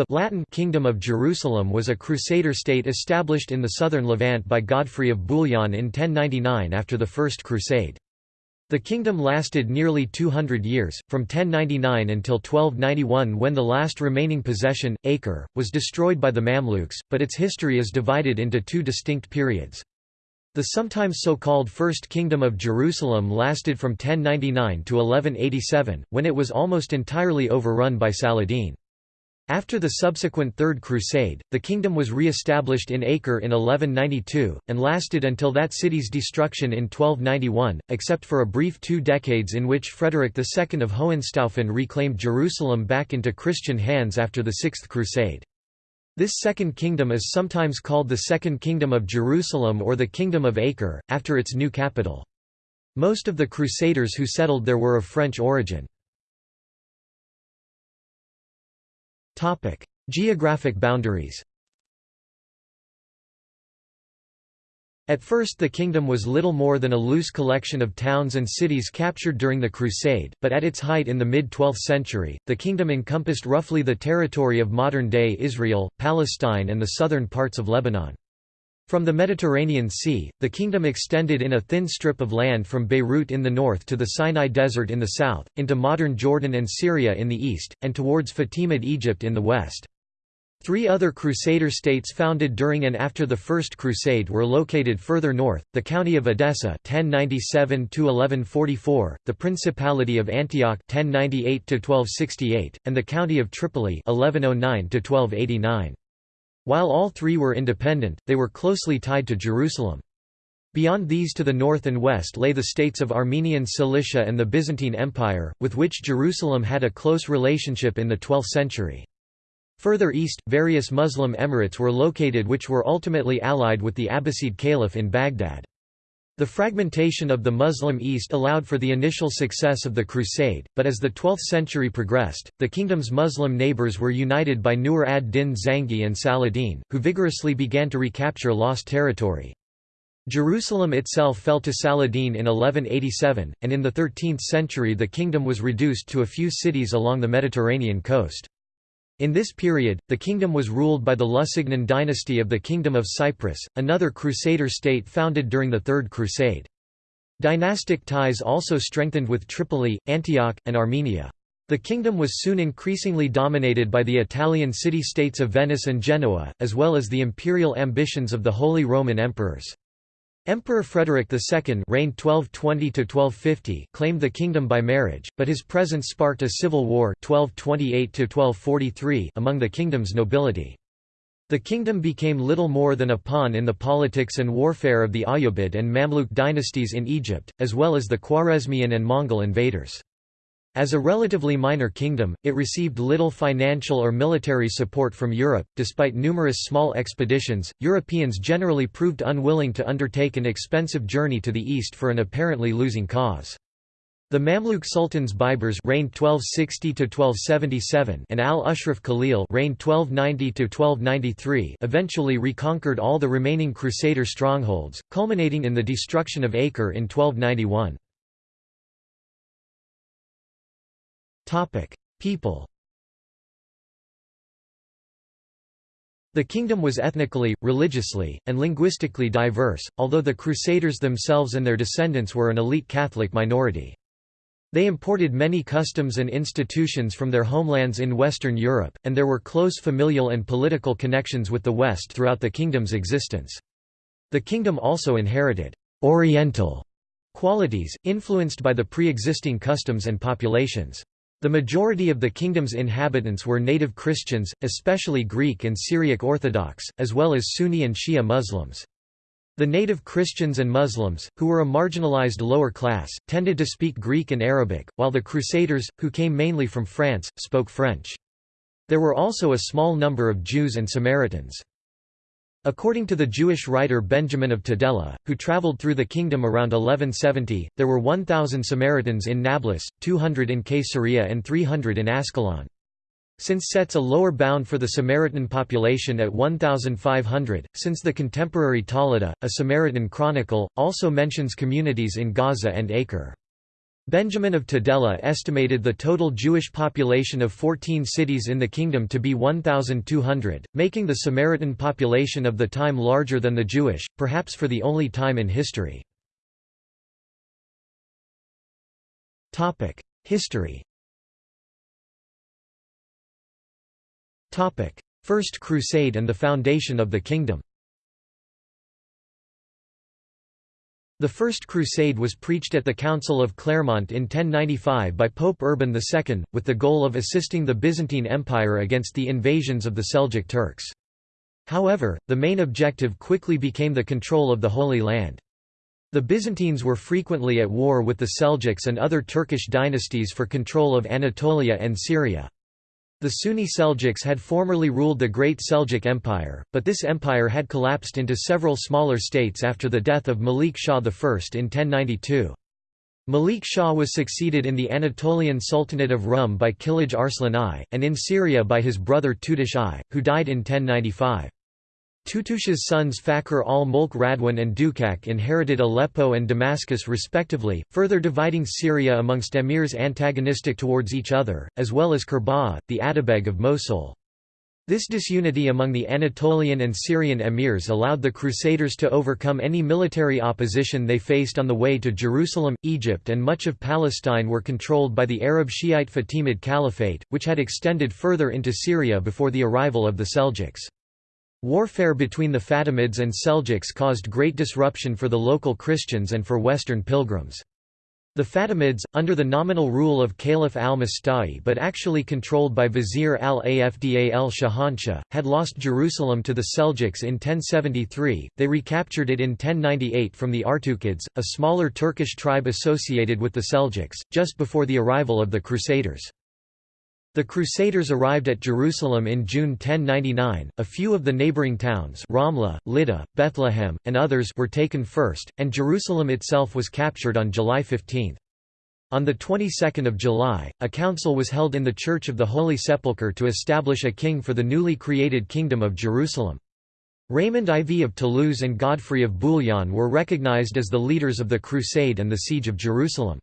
The Latin Kingdom of Jerusalem was a crusader state established in the southern Levant by Godfrey of Bouillon in 1099 after the First Crusade. The kingdom lasted nearly 200 years, from 1099 until 1291 when the last remaining possession, Acre, was destroyed by the Mamluks, but its history is divided into two distinct periods. The sometimes so-called First Kingdom of Jerusalem lasted from 1099 to 1187, when it was almost entirely overrun by Saladin. After the subsequent Third Crusade, the kingdom was re-established in Acre in 1192, and lasted until that city's destruction in 1291, except for a brief two decades in which Frederick II of Hohenstaufen reclaimed Jerusalem back into Christian hands after the Sixth Crusade. This Second Kingdom is sometimes called the Second Kingdom of Jerusalem or the Kingdom of Acre, after its new capital. Most of the Crusaders who settled there were of French origin. Geographic boundaries At first the kingdom was little more than a loose collection of towns and cities captured during the Crusade, but at its height in the mid-12th century, the kingdom encompassed roughly the territory of modern-day Israel, Palestine and the southern parts of Lebanon. From the Mediterranean Sea, the kingdom extended in a thin strip of land from Beirut in the north to the Sinai Desert in the south, into modern Jordan and Syria in the east, and towards Fatimid Egypt in the west. Three other Crusader states founded during and after the First Crusade were located further north, the county of Edessa 1097 the Principality of Antioch 1098 and the county of Tripoli 1109 -1289. While all three were independent, they were closely tied to Jerusalem. Beyond these to the north and west lay the states of Armenian Cilicia and the Byzantine Empire, with which Jerusalem had a close relationship in the 12th century. Further east, various Muslim emirates were located which were ultimately allied with the Abbasid Caliph in Baghdad. The fragmentation of the Muslim East allowed for the initial success of the Crusade, but as the 12th century progressed, the kingdom's Muslim neighbors were united by Nur ad-Din Zangi and Saladin, who vigorously began to recapture lost territory. Jerusalem itself fell to Saladin in 1187, and in the 13th century the kingdom was reduced to a few cities along the Mediterranean coast. In this period, the kingdom was ruled by the Lusignan dynasty of the Kingdom of Cyprus, another Crusader state founded during the Third Crusade. Dynastic ties also strengthened with Tripoli, Antioch, and Armenia. The kingdom was soon increasingly dominated by the Italian city-states of Venice and Genoa, as well as the imperial ambitions of the Holy Roman Emperors. Emperor Frederick II reigned 1220 claimed the kingdom by marriage, but his presence sparked a civil war 1228 among the kingdom's nobility. The kingdom became little more than a pawn in the politics and warfare of the Ayyubid and Mamluk dynasties in Egypt, as well as the Khwarezmian and Mongol invaders. As a relatively minor kingdom, it received little financial or military support from Europe. Despite numerous small expeditions, Europeans generally proved unwilling to undertake an expensive journey to the east for an apparently losing cause. The Mamluk sultans Baibars reigned 1260 to 1277 and al-Ashraf Khalil reigned 1290 to 1293 eventually reconquered all the remaining Crusader strongholds, culminating in the destruction of Acre in 1291. People The kingdom was ethnically, religiously, and linguistically diverse, although the Crusaders themselves and their descendants were an elite Catholic minority. They imported many customs and institutions from their homelands in Western Europe, and there were close familial and political connections with the West throughout the kingdom's existence. The kingdom also inherited «oriental» qualities, influenced by the pre-existing customs and populations. The majority of the kingdom's inhabitants were native Christians, especially Greek and Syriac Orthodox, as well as Sunni and Shia Muslims. The native Christians and Muslims, who were a marginalized lower class, tended to speak Greek and Arabic, while the Crusaders, who came mainly from France, spoke French. There were also a small number of Jews and Samaritans. According to the Jewish writer Benjamin of Tudela, who traveled through the kingdom around 1170, there were 1,000 Samaritans in Nablus, 200 in Caesarea and 300 in Ascalon. Since sets a lower bound for the Samaritan population at 1,500, since the contemporary Tolidah, a Samaritan chronicle, also mentions communities in Gaza and Acre. Benjamin of Tudela estimated the total Jewish population of 14 cities in the kingdom to be 1,200, making the Samaritan population of the time larger than the Jewish, perhaps for the only time in history. History First Crusade and the foundation of the kingdom The First Crusade was preached at the Council of Clermont in 1095 by Pope Urban II, with the goal of assisting the Byzantine Empire against the invasions of the Seljuk Turks. However, the main objective quickly became the control of the Holy Land. The Byzantines were frequently at war with the Seljuks and other Turkish dynasties for control of Anatolia and Syria. The Sunni Seljuks had formerly ruled the Great Seljuk Empire, but this empire had collapsed into several smaller states after the death of Malik Shah I in 1092. Malik Shah was succeeded in the Anatolian Sultanate of Rum by Kilij Arslan I, and in Syria by his brother Tutush I, who died in 1095. Tutush's sons Fakhr al-Mulk Radwan and Dukak inherited Aleppo and Damascus respectively, further dividing Syria amongst emirs antagonistic towards each other, as well as Kerbogha, the Atabeg of Mosul. This disunity among the Anatolian and Syrian emirs allowed the Crusaders to overcome any military opposition they faced on the way to Jerusalem, Egypt and much of Palestine were controlled by the Arab Shiite Fatimid Caliphate, which had extended further into Syria before the arrival of the Seljuks. Warfare between the Fatimids and Seljuks caused great disruption for the local Christians and for Western pilgrims. The Fatimids, under the nominal rule of Caliph al-Musta'li but actually controlled by Vizier al-Afdal al-Shahanshah, had lost Jerusalem to the Seljuks in 1073, they recaptured it in 1098 from the Artukids, a smaller Turkish tribe associated with the Seljuks, just before the arrival of the Crusaders. The Crusaders arrived at Jerusalem in June 1099. A few of the neighboring towns, Ramla, Lydda, Bethlehem, and others, were taken first, and Jerusalem itself was captured on July 15. On the 22nd of July, a council was held in the Church of the Holy Sepulchre to establish a king for the newly created Kingdom of Jerusalem. Raymond IV of Toulouse and Godfrey of Bouillon were recognized as the leaders of the Crusade and the Siege of Jerusalem.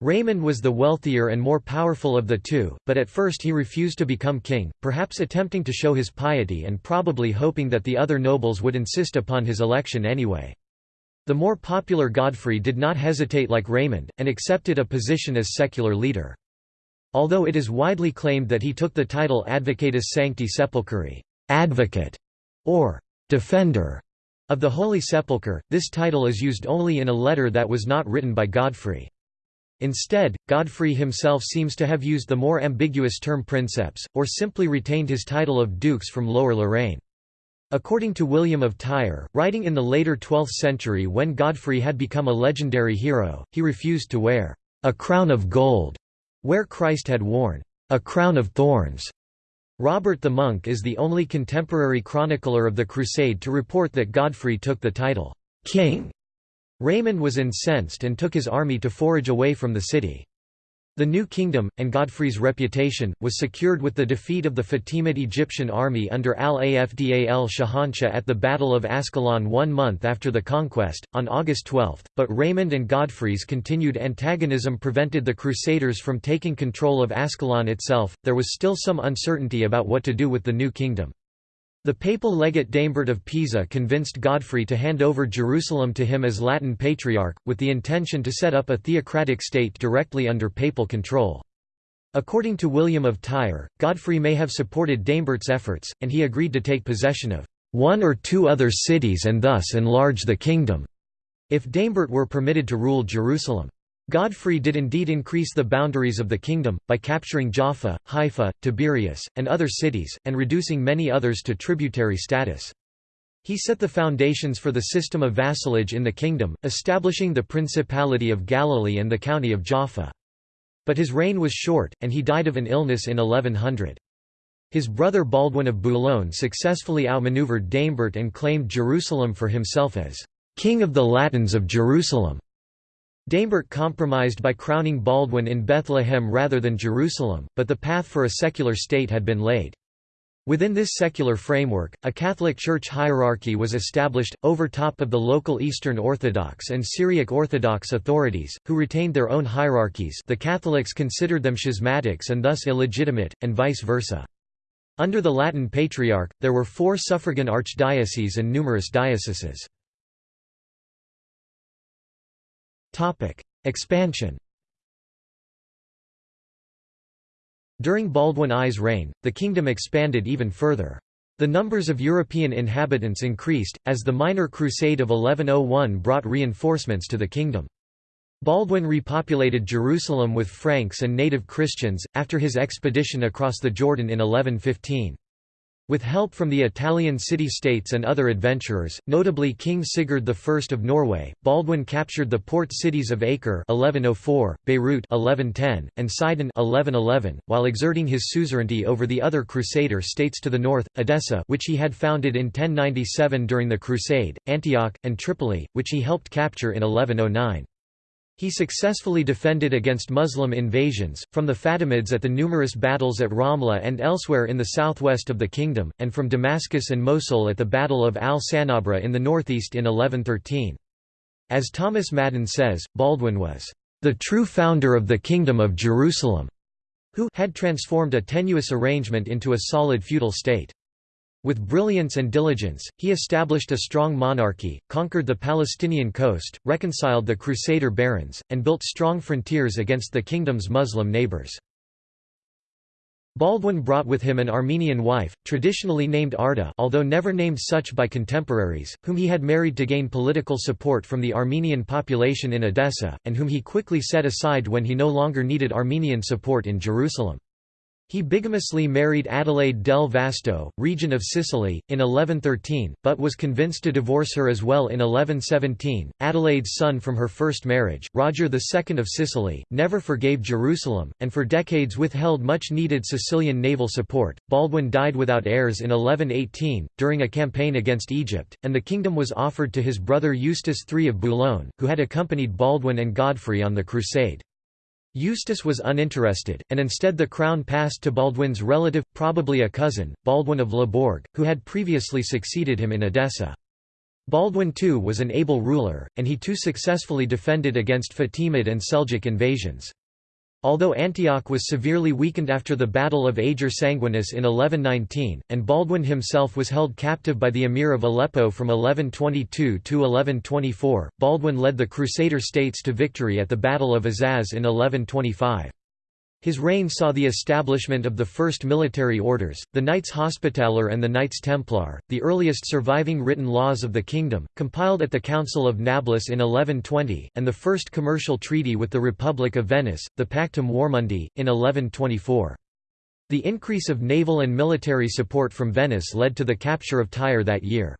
Raymond was the wealthier and more powerful of the two, but at first he refused to become king, perhaps attempting to show his piety and probably hoping that the other nobles would insist upon his election anyway. The more popular Godfrey did not hesitate like Raymond, and accepted a position as secular leader. Although it is widely claimed that he took the title Advocatus Sancti Sepulchri advocate", or «defender» of the Holy Sepulchre, this title is used only in a letter that was not written by Godfrey. Instead, Godfrey himself seems to have used the more ambiguous term princeps, or simply retained his title of dukes from Lower Lorraine. According to William of Tyre, writing in the later 12th century when Godfrey had become a legendary hero, he refused to wear a crown of gold, where Christ had worn a crown of thorns. Robert the Monk is the only contemporary chronicler of the Crusade to report that Godfrey took the title king Raymond was incensed and took his army to forage away from the city. The new kingdom, and Godfrey's reputation, was secured with the defeat of the Fatimid Egyptian army under al-Afdal al-Shahanshah at the Battle of Ascalon one month after the conquest, on August 12, but Raymond and Godfrey's continued antagonism prevented the Crusaders from taking control of Ascalon itself. There was still some uncertainty about what to do with the new kingdom. The papal legate Daimbert of Pisa convinced Godfrey to hand over Jerusalem to him as Latin Patriarch, with the intention to set up a theocratic state directly under papal control. According to William of Tyre, Godfrey may have supported Daimbert's efforts, and he agreed to take possession of one or two other cities and thus enlarge the kingdom, if Daimbert were permitted to rule Jerusalem. Godfrey did indeed increase the boundaries of the kingdom, by capturing Jaffa, Haifa, Tiberias, and other cities, and reducing many others to tributary status. He set the foundations for the system of vassalage in the kingdom, establishing the Principality of Galilee and the county of Jaffa. But his reign was short, and he died of an illness in 1100. His brother Baldwin of Boulogne successfully outmaneuvered Daimbert and claimed Jerusalem for himself as «King of the Latins of Jerusalem». Daimbert compromised by crowning Baldwin in Bethlehem rather than Jerusalem, but the path for a secular state had been laid. Within this secular framework, a Catholic Church hierarchy was established, over top of the local Eastern Orthodox and Syriac Orthodox authorities, who retained their own hierarchies the Catholics considered them schismatics and thus illegitimate, and vice versa. Under the Latin Patriarch, there were four suffragan archdioceses and numerous dioceses. Expansion During Baldwin I's reign, the kingdom expanded even further. The numbers of European inhabitants increased, as the Minor Crusade of 1101 brought reinforcements to the kingdom. Baldwin repopulated Jerusalem with Franks and native Christians, after his expedition across the Jordan in 1115. With help from the Italian city-states and other adventurers, notably King Sigurd I of Norway, Baldwin captured the port cities of Acre 1104, Beirut 1110, and Sidon 1111, while exerting his suzerainty over the other Crusader states to the north, Edessa which he had founded in 1097 during the Crusade, Antioch, and Tripoli, which he helped capture in 1109. He successfully defended against Muslim invasions, from the Fatimids at the numerous battles at Ramla and elsewhere in the southwest of the kingdom, and from Damascus and Mosul at the Battle of al-Sanabra in the northeast in 1113. As Thomas Madden says, Baldwin was, "...the true founder of the Kingdom of Jerusalem", who had transformed a tenuous arrangement into a solid feudal state. With brilliance and diligence, he established a strong monarchy, conquered the Palestinian coast, reconciled the Crusader barons, and built strong frontiers against the kingdom's Muslim neighbors. Baldwin brought with him an Armenian wife, traditionally named Arda although never named such by contemporaries, whom he had married to gain political support from the Armenian population in Edessa, and whom he quickly set aside when he no longer needed Armenian support in Jerusalem. He bigamously married Adelaide del Vasto, regent of Sicily, in 1113, but was convinced to divorce her as well in 1117. Adelaide's son from her first marriage, Roger II of Sicily, never forgave Jerusalem, and for decades withheld much needed Sicilian naval support. Baldwin died without heirs in 1118, during a campaign against Egypt, and the kingdom was offered to his brother Eustace III of Boulogne, who had accompanied Baldwin and Godfrey on the crusade. Eustace was uninterested, and instead the crown passed to Baldwin's relative, probably a cousin, Baldwin of Le Bourg, who had previously succeeded him in Edessa. Baldwin too was an able ruler, and he too successfully defended against Fatimid and Seljuk invasions. Although Antioch was severely weakened after the Battle of Ager Sanguinis in 1119, and Baldwin himself was held captive by the Emir of Aleppo from 1122 to 1124, Baldwin led the Crusader states to victory at the Battle of Azaz in 1125. His reign saw the establishment of the first military orders, the Knights Hospitaller and the Knights Templar, the earliest surviving written laws of the kingdom, compiled at the Council of Nablus in 1120, and the first commercial treaty with the Republic of Venice, the Pactum Warmundi, in 1124. The increase of naval and military support from Venice led to the capture of Tyre that year.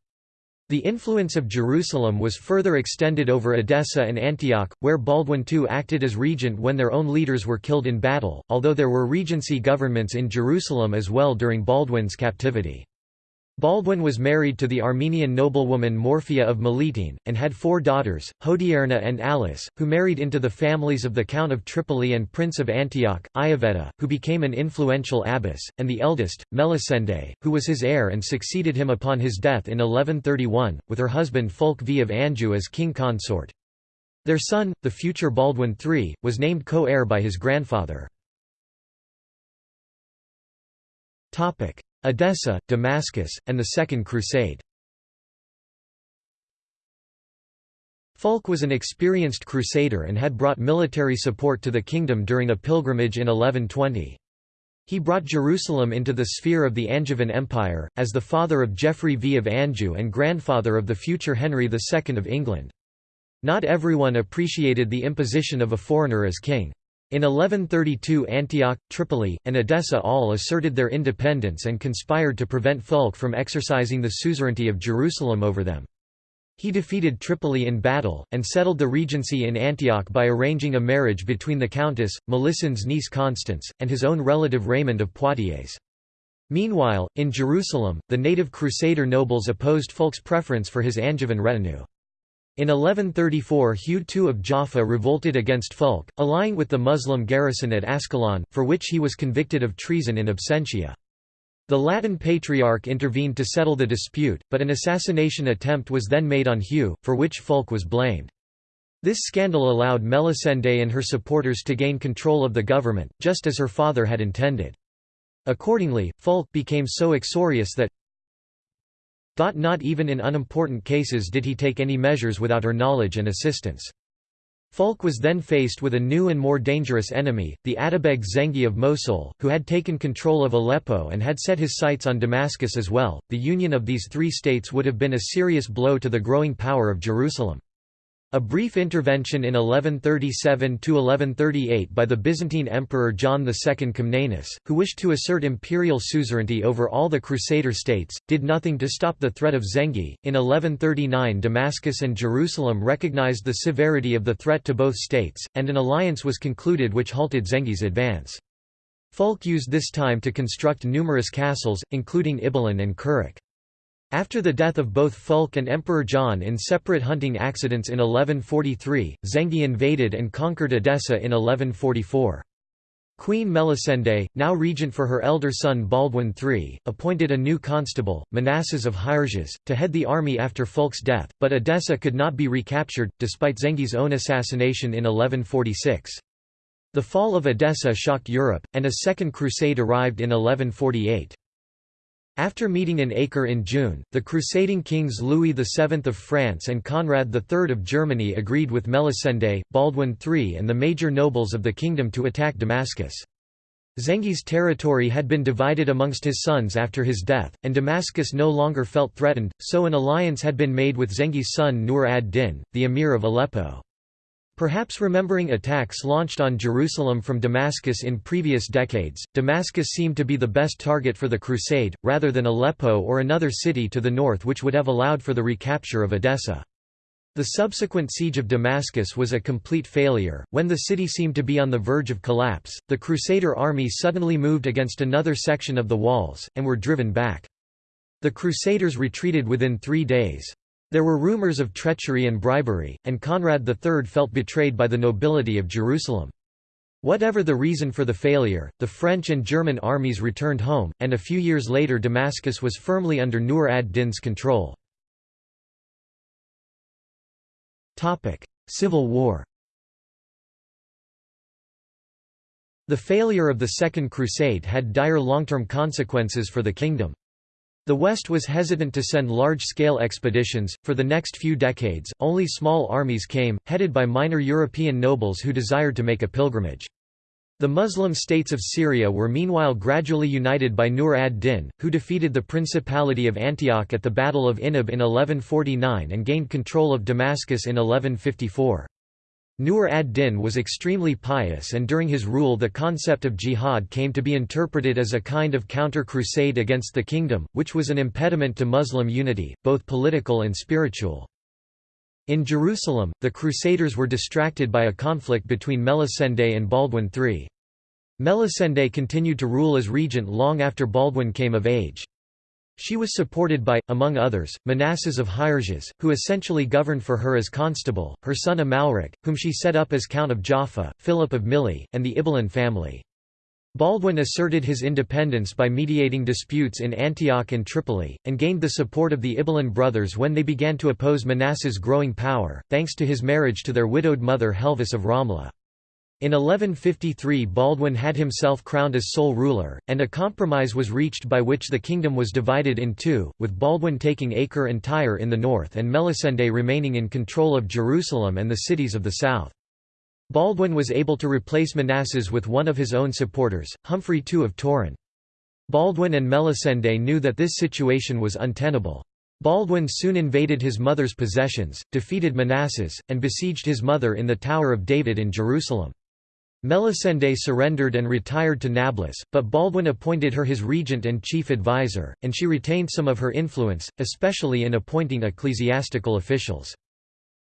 The influence of Jerusalem was further extended over Edessa and Antioch, where Baldwin II acted as regent when their own leaders were killed in battle, although there were regency governments in Jerusalem as well during Baldwin's captivity. Baldwin was married to the Armenian noblewoman Morphia of Melitene, and had four daughters, Hodierna and Alice, who married into the families of the Count of Tripoli and Prince of Antioch, Ioveta, who became an influential abbess, and the eldest, Melisende, who was his heir and succeeded him upon his death in 1131, with her husband Fulk V of Anjou as king consort. Their son, the future Baldwin III, was named co-heir by his grandfather. Edessa, Damascus, and the Second Crusade. Fulk was an experienced crusader and had brought military support to the kingdom during a pilgrimage in 1120. He brought Jerusalem into the sphere of the Angevin Empire, as the father of Geoffrey V of Anjou and grandfather of the future Henry II of England. Not everyone appreciated the imposition of a foreigner as king. In 1132 Antioch, Tripoli, and Edessa all asserted their independence and conspired to prevent Fulk from exercising the suzerainty of Jerusalem over them. He defeated Tripoli in battle, and settled the regency in Antioch by arranging a marriage between the countess, Melisende's niece Constance, and his own relative Raymond of Poitiers. Meanwhile, in Jerusalem, the native Crusader nobles opposed Fulk's preference for his Angevin retinue. In 1134 Hugh II of Jaffa revolted against Fulk, allying with the Muslim garrison at Ascalon, for which he was convicted of treason in absentia. The Latin Patriarch intervened to settle the dispute, but an assassination attempt was then made on Hugh, for which Fulk was blamed. This scandal allowed Melisende and her supporters to gain control of the government, just as her father had intended. Accordingly, Fulk became so uxorious that not even in unimportant cases did he take any measures without her knowledge and assistance. Fulk was then faced with a new and more dangerous enemy, the Atabeg Zengi of Mosul, who had taken control of Aleppo and had set his sights on Damascus as well. The union of these three states would have been a serious blow to the growing power of Jerusalem. A brief intervention in 1137–1138 by the Byzantine Emperor John II Comnenus, who wished to assert imperial suzerainty over all the Crusader states, did nothing to stop the threat of Zengi. In 1139 Damascus and Jerusalem recognized the severity of the threat to both states, and an alliance was concluded which halted Zengi's advance. Fulk used this time to construct numerous castles, including Ibelin and Kerak. After the death of both Fulk and Emperor John in separate hunting accidents in 1143, Zengi invaded and conquered Edessa in 1144. Queen Melisende, now regent for her elder son Baldwin III, appointed a new constable, Manasses of Hierges, to head the army after Fulk's death, but Edessa could not be recaptured, despite Zengi's own assassination in 1146. The fall of Edessa shocked Europe, and a second crusade arrived in 1148. After meeting in Acre in June, the crusading kings Louis VII of France and Conrad III of Germany agreed with Melisende, Baldwin III and the major nobles of the kingdom to attack Damascus. Zengi's territory had been divided amongst his sons after his death, and Damascus no longer felt threatened, so an alliance had been made with Zengi's son Nur ad-Din, the emir of Aleppo. Perhaps remembering attacks launched on Jerusalem from Damascus in previous decades, Damascus seemed to be the best target for the crusade, rather than Aleppo or another city to the north which would have allowed for the recapture of Edessa. The subsequent siege of Damascus was a complete failure. When the city seemed to be on the verge of collapse, the Crusader army suddenly moved against another section of the walls, and were driven back. The Crusaders retreated within three days. There were rumors of treachery and bribery, and Conrad III felt betrayed by the nobility of Jerusalem. Whatever the reason for the failure, the French and German armies returned home, and a few years later Damascus was firmly under Nur ad-Din's control. Civil War The failure of the Second Crusade had dire long-term consequences for the kingdom. The West was hesitant to send large-scale expeditions. For the next few decades, only small armies came, headed by minor European nobles who desired to make a pilgrimage. The Muslim states of Syria were meanwhile gradually united by Nur ad-Din, who defeated the Principality of Antioch at the Battle of Inab in 1149 and gained control of Damascus in 1154. Nur ad-Din was extremely pious and during his rule the concept of jihad came to be interpreted as a kind of counter-crusade against the kingdom, which was an impediment to Muslim unity, both political and spiritual. In Jerusalem, the Crusaders were distracted by a conflict between Melisende and Baldwin III. Melisende continued to rule as regent long after Baldwin came of age. She was supported by, among others, Manasses of Hierges, who essentially governed for her as constable, her son Amalric, whom she set up as Count of Jaffa, Philip of Milly, and the Ibelin family. Baldwin asserted his independence by mediating disputes in Antioch and Tripoli, and gained the support of the Ibelin brothers when they began to oppose Manasseh's growing power, thanks to his marriage to their widowed mother Helvis of Ramla. In 1153 Baldwin had himself crowned as sole ruler, and a compromise was reached by which the kingdom was divided in two, with Baldwin taking Acre and Tyre in the north and Melisende remaining in control of Jerusalem and the cities of the south. Baldwin was able to replace Manasses with one of his own supporters, Humphrey II of Toron. Baldwin and Melisende knew that this situation was untenable. Baldwin soon invaded his mother's possessions, defeated Manasses, and besieged his mother in the Tower of David in Jerusalem. Melisende surrendered and retired to Nablus, but Baldwin appointed her his regent and chief advisor, and she retained some of her influence, especially in appointing ecclesiastical officials.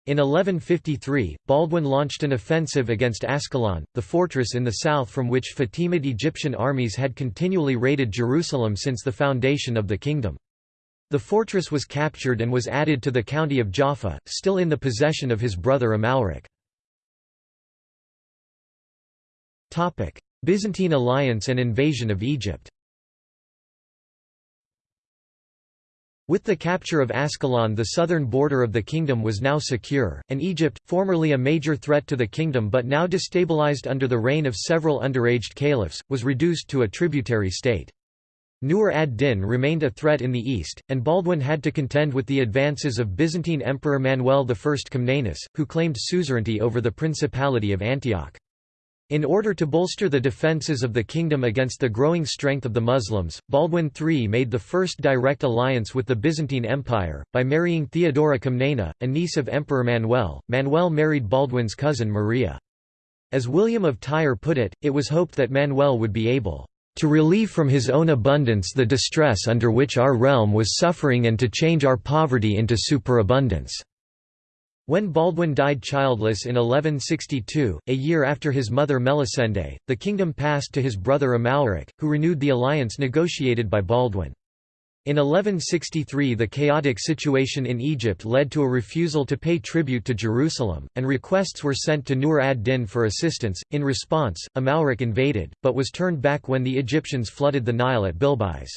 In 1153, Baldwin launched an offensive against Ascalon, the fortress in the south from which Fatimid Egyptian armies had continually raided Jerusalem since the foundation of the kingdom. The fortress was captured and was added to the county of Jaffa, still in the possession of his brother Amalric. Byzantine alliance and invasion of Egypt With the capture of Ascalon the southern border of the kingdom was now secure, and Egypt, formerly a major threat to the kingdom but now destabilized under the reign of several underaged caliphs, was reduced to a tributary state. Nur ad-Din remained a threat in the east, and Baldwin had to contend with the advances of Byzantine Emperor Manuel I Comnenus, who claimed suzerainty over the Principality of Antioch. In order to bolster the defences of the kingdom against the growing strength of the Muslims, Baldwin III made the first direct alliance with the Byzantine Empire, by marrying Theodora Comnena, a niece of Emperor Manuel. Manuel married Baldwin's cousin Maria. As William of Tyre put it, it was hoped that Manuel would be able to relieve from his own abundance the distress under which our realm was suffering and to change our poverty into superabundance." When Baldwin died childless in 1162, a year after his mother Melisende, the kingdom passed to his brother Amalric, who renewed the alliance negotiated by Baldwin. In 1163 the chaotic situation in Egypt led to a refusal to pay tribute to Jerusalem, and requests were sent to Nur ad-Din for assistance. In response, Amalric invaded, but was turned back when the Egyptians flooded the Nile at Bilbis.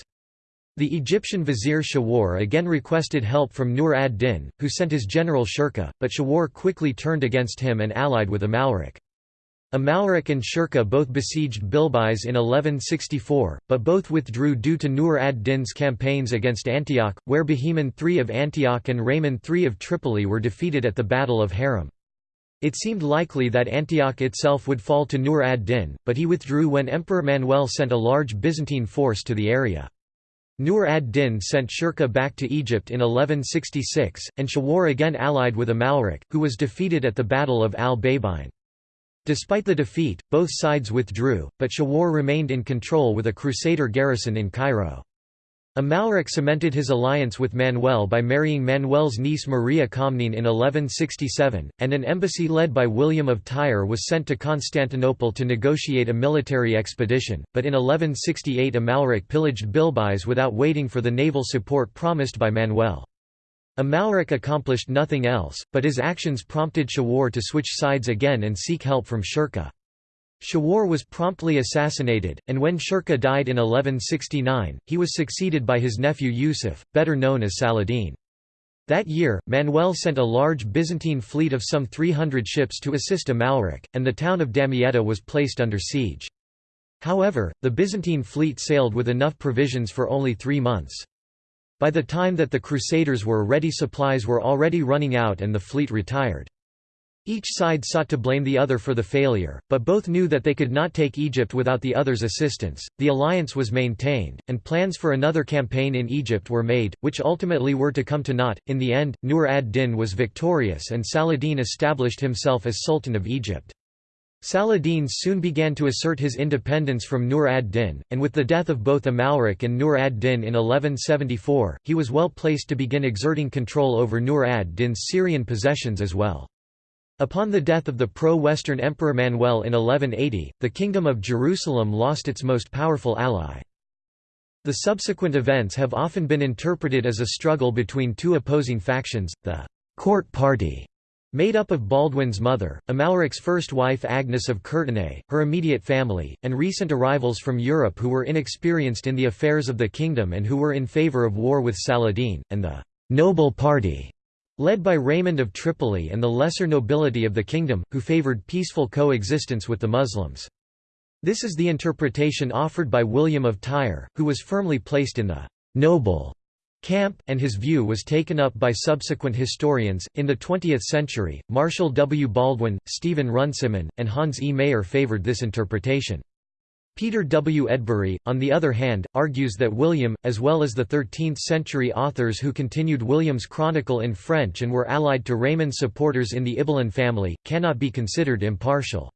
The Egyptian vizier Shawar again requested help from Nur ad-Din, who sent his general Shirkuh, but Shawar quickly turned against him and allied with Amalric. Amalric and Shirkuh both besieged Bilbis in 1164, but both withdrew due to Nur ad-Din's campaigns against Antioch, where Bohemond III of Antioch and Raymond III of Tripoli were defeated at the Battle of Haram. It seemed likely that Antioch itself would fall to Nur ad-Din, but he withdrew when Emperor Manuel sent a large Byzantine force to the area. Nur ad-Din sent Shirkuh back to Egypt in 1166, and Shawar again allied with Amalric, who was defeated at the Battle of al-Babein. Despite the defeat, both sides withdrew, but Shawar remained in control with a Crusader garrison in Cairo. Amalric cemented his alliance with Manuel by marrying Manuel's niece Maria Comnene in 1167, and an embassy led by William of Tyre was sent to Constantinople to negotiate a military expedition, but in 1168 Amalric pillaged Bilbis without waiting for the naval support promised by Manuel. Amalric accomplished nothing else, but his actions prompted Shawar to switch sides again and seek help from Shirkuh. Shawar was promptly assassinated, and when Shirkuh died in 1169, he was succeeded by his nephew Yusuf, better known as Saladin. That year, Manuel sent a large Byzantine fleet of some 300 ships to assist Amalric, and the town of Damietta was placed under siege. However, the Byzantine fleet sailed with enough provisions for only three months. By the time that the Crusaders were ready supplies were already running out and the fleet retired. Each side sought to blame the other for the failure, but both knew that they could not take Egypt without the other's assistance. The alliance was maintained, and plans for another campaign in Egypt were made, which ultimately were to come to naught. In the end, Nur ad-Din was victorious and Saladin established himself as Sultan of Egypt. Saladin soon began to assert his independence from Nur ad-Din, and with the death of both Amalric and Nur ad-Din in 1174, he was well placed to begin exerting control over Nur ad-Din's Syrian possessions as well. Upon the death of the pro-Western Emperor Manuel in 1180, the Kingdom of Jerusalem lost its most powerful ally. The subsequent events have often been interpreted as a struggle between two opposing factions, the «court party» made up of Baldwin's mother, Amalric's first wife Agnes of Courtenay, her immediate family, and recent arrivals from Europe who were inexperienced in the affairs of the kingdom and who were in favour of war with Saladin, and the «noble party» led by Raymond of Tripoli and the lesser nobility of the kingdom, who favored peaceful coexistence with the Muslims. This is the interpretation offered by William of Tyre, who was firmly placed in the «noble» camp, and his view was taken up by subsequent historians. In the 20th century, Marshall W. Baldwin, Stephen Runciman, and Hans E. Mayer favored this interpretation. Peter W. Edbury, on the other hand, argues that William, as well as the 13th-century authors who continued William's chronicle in French and were allied to Raymond's supporters in the Ibelin family, cannot be considered impartial.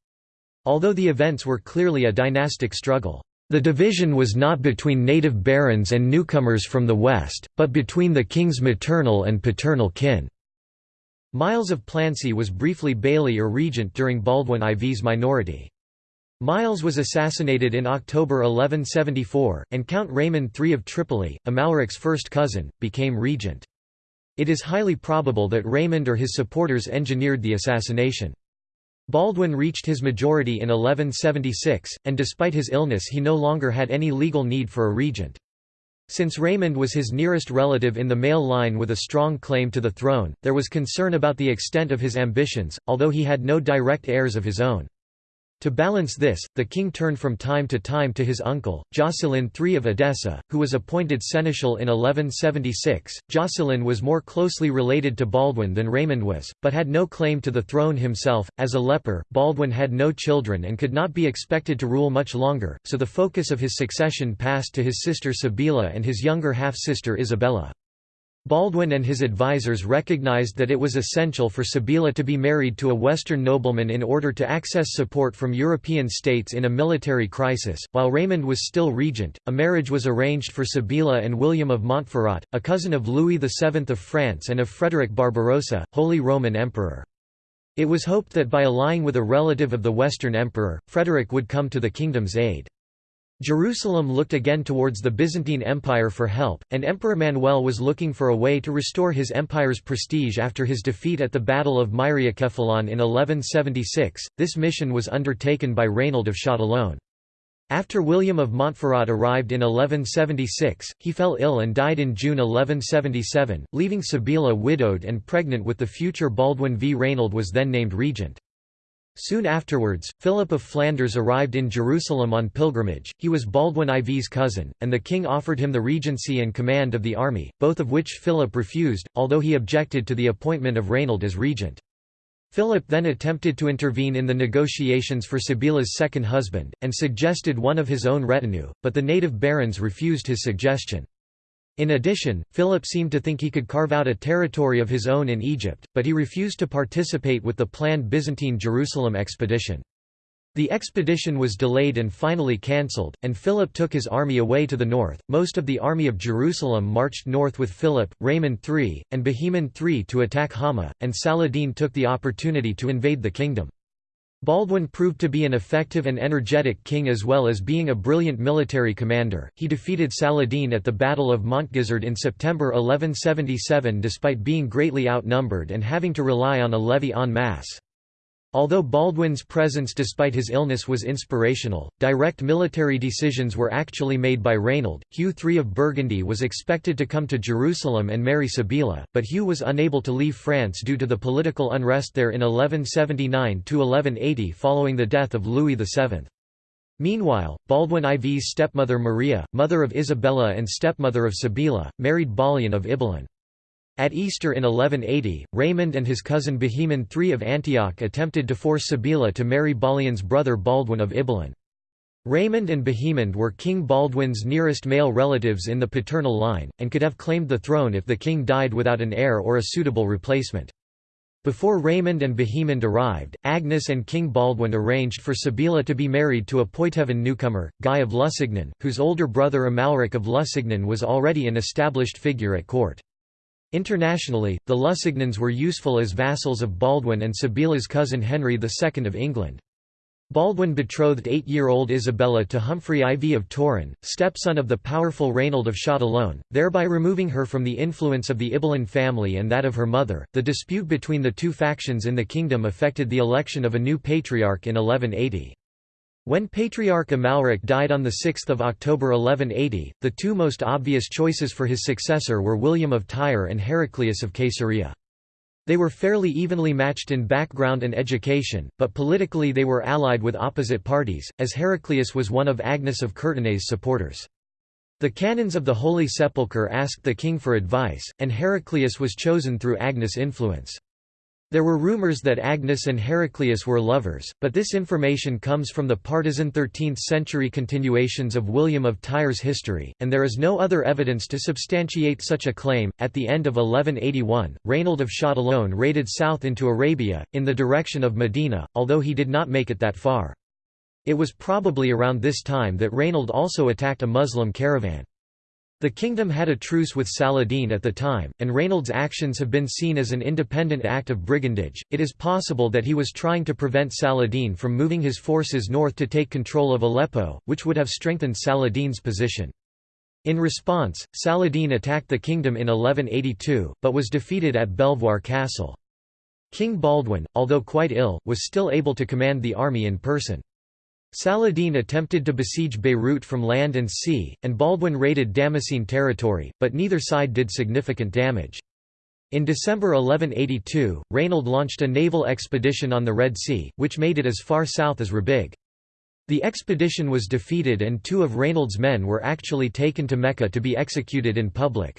Although the events were clearly a dynastic struggle, the division was not between native barons and newcomers from the west, but between the king's maternal and paternal kin. Miles of Plancy was briefly baillie or regent during Baldwin IV's minority. Miles was assassinated in October 1174, and Count Raymond III of Tripoli, Amalric's first cousin, became regent. It is highly probable that Raymond or his supporters engineered the assassination. Baldwin reached his majority in 1176, and despite his illness he no longer had any legal need for a regent. Since Raymond was his nearest relative in the male line with a strong claim to the throne, there was concern about the extent of his ambitions, although he had no direct heirs of his own. To balance this, the king turned from time to time to his uncle, Jocelyn III of Edessa, who was appointed seneschal in 1176. Jocelyn was more closely related to Baldwin than Raymond was, but had no claim to the throne himself. As a leper, Baldwin had no children and could not be expected to rule much longer, so the focus of his succession passed to his sister Sibylla and his younger half-sister Isabella. Baldwin and his advisers recognized that it was essential for Sibylla to be married to a Western nobleman in order to access support from European states in a military crisis. While Raymond was still regent, a marriage was arranged for Sibylla and William of Montferrat, a cousin of Louis VII of France and of Frederick Barbarossa, Holy Roman Emperor. It was hoped that by allying with a relative of the Western Emperor, Frederick would come to the kingdom's aid. Jerusalem looked again towards the Byzantine Empire for help, and Emperor Manuel was looking for a way to restore his empire's prestige after his defeat at the Battle of Myriokephalon in 1176. This mission was undertaken by Reynald of Châtillon. After William of Montferrat arrived in 1176, he fell ill and died in June 1177, leaving Sibylla widowed and pregnant with the future Baldwin v Reynald was then named regent. Soon afterwards, Philip of Flanders arrived in Jerusalem on pilgrimage, he was Baldwin IV's cousin, and the king offered him the regency and command of the army, both of which Philip refused, although he objected to the appointment of Raynald as regent. Philip then attempted to intervene in the negotiations for Sibylla's second husband, and suggested one of his own retinue, but the native barons refused his suggestion. In addition, Philip seemed to think he could carve out a territory of his own in Egypt, but he refused to participate with the planned Byzantine Jerusalem expedition. The expedition was delayed and finally cancelled, and Philip took his army away to the north. Most of the army of Jerusalem marched north with Philip, Raymond III, and Bohemond III to attack Hama, and Saladin took the opportunity to invade the kingdom. Baldwin proved to be an effective and energetic king as well as being a brilliant military commander. He defeated Saladin at the Battle of Montgisard in September 1177 despite being greatly outnumbered and having to rely on a levy en masse. Although Baldwin's presence despite his illness was inspirational, direct military decisions were actually made by Raynald. Hugh III of Burgundy was expected to come to Jerusalem and marry Sibylla, but Hugh was unable to leave France due to the political unrest there in 1179–1180 following the death of Louis VII. Meanwhile, Baldwin IV's stepmother Maria, mother of Isabella and stepmother of Sibylla, married Balian of Ibelin. At Easter in 1180, Raymond and his cousin Bohemond III of Antioch attempted to force Sibylla to marry Balian's brother Baldwin of Ibelin. Raymond and Bohemond were King Baldwin's nearest male relatives in the paternal line, and could have claimed the throne if the king died without an heir or a suitable replacement. Before Raymond and Bohemond arrived, Agnes and King Baldwin arranged for Sibylla to be married to a Poitevin newcomer, Guy of Lusignan, whose older brother Amalric of Lusignan was already an established figure at court. Internationally, the Lusignans were useful as vassals of Baldwin and Sibylla's cousin Henry II of England. Baldwin betrothed eight-year-old Isabella to Humphrey IV of Toron, stepson of the powerful Raynald of Châtillon, thereby removing her from the influence of the Ibelin family and that of her mother. The dispute between the two factions in the kingdom affected the election of a new patriarch in 1180. When Patriarch Amalric died on 6 October 1180, the two most obvious choices for his successor were William of Tyre and Heraclius of Caesarea. They were fairly evenly matched in background and education, but politically they were allied with opposite parties, as Heraclius was one of Agnes of Courtenay's supporters. The canons of the Holy Sepulchre asked the king for advice, and Heraclius was chosen through Agnes' influence. There were rumors that Agnes and Heraclius were lovers, but this information comes from the partisan 13th-century continuations of William of Tyre's history, and there is no other evidence to substantiate such a claim. At the end of 1181, Raynald of Châtillon raided south into Arabia, in the direction of Medina, although he did not make it that far. It was probably around this time that Raynald also attacked a Muslim caravan. The kingdom had a truce with Saladin at the time, and Raynald's actions have been seen as an independent act of brigandage. It is possible that he was trying to prevent Saladin from moving his forces north to take control of Aleppo, which would have strengthened Saladin's position. In response, Saladin attacked the kingdom in 1182, but was defeated at Belvoir Castle. King Baldwin, although quite ill, was still able to command the army in person. Saladin attempted to besiege Beirut from land and sea, and Baldwin raided Damascene territory, but neither side did significant damage. In December 1182, Reynold launched a naval expedition on the Red Sea, which made it as far south as Rabigh. The expedition was defeated and two of Reynold's men were actually taken to Mecca to be executed in public.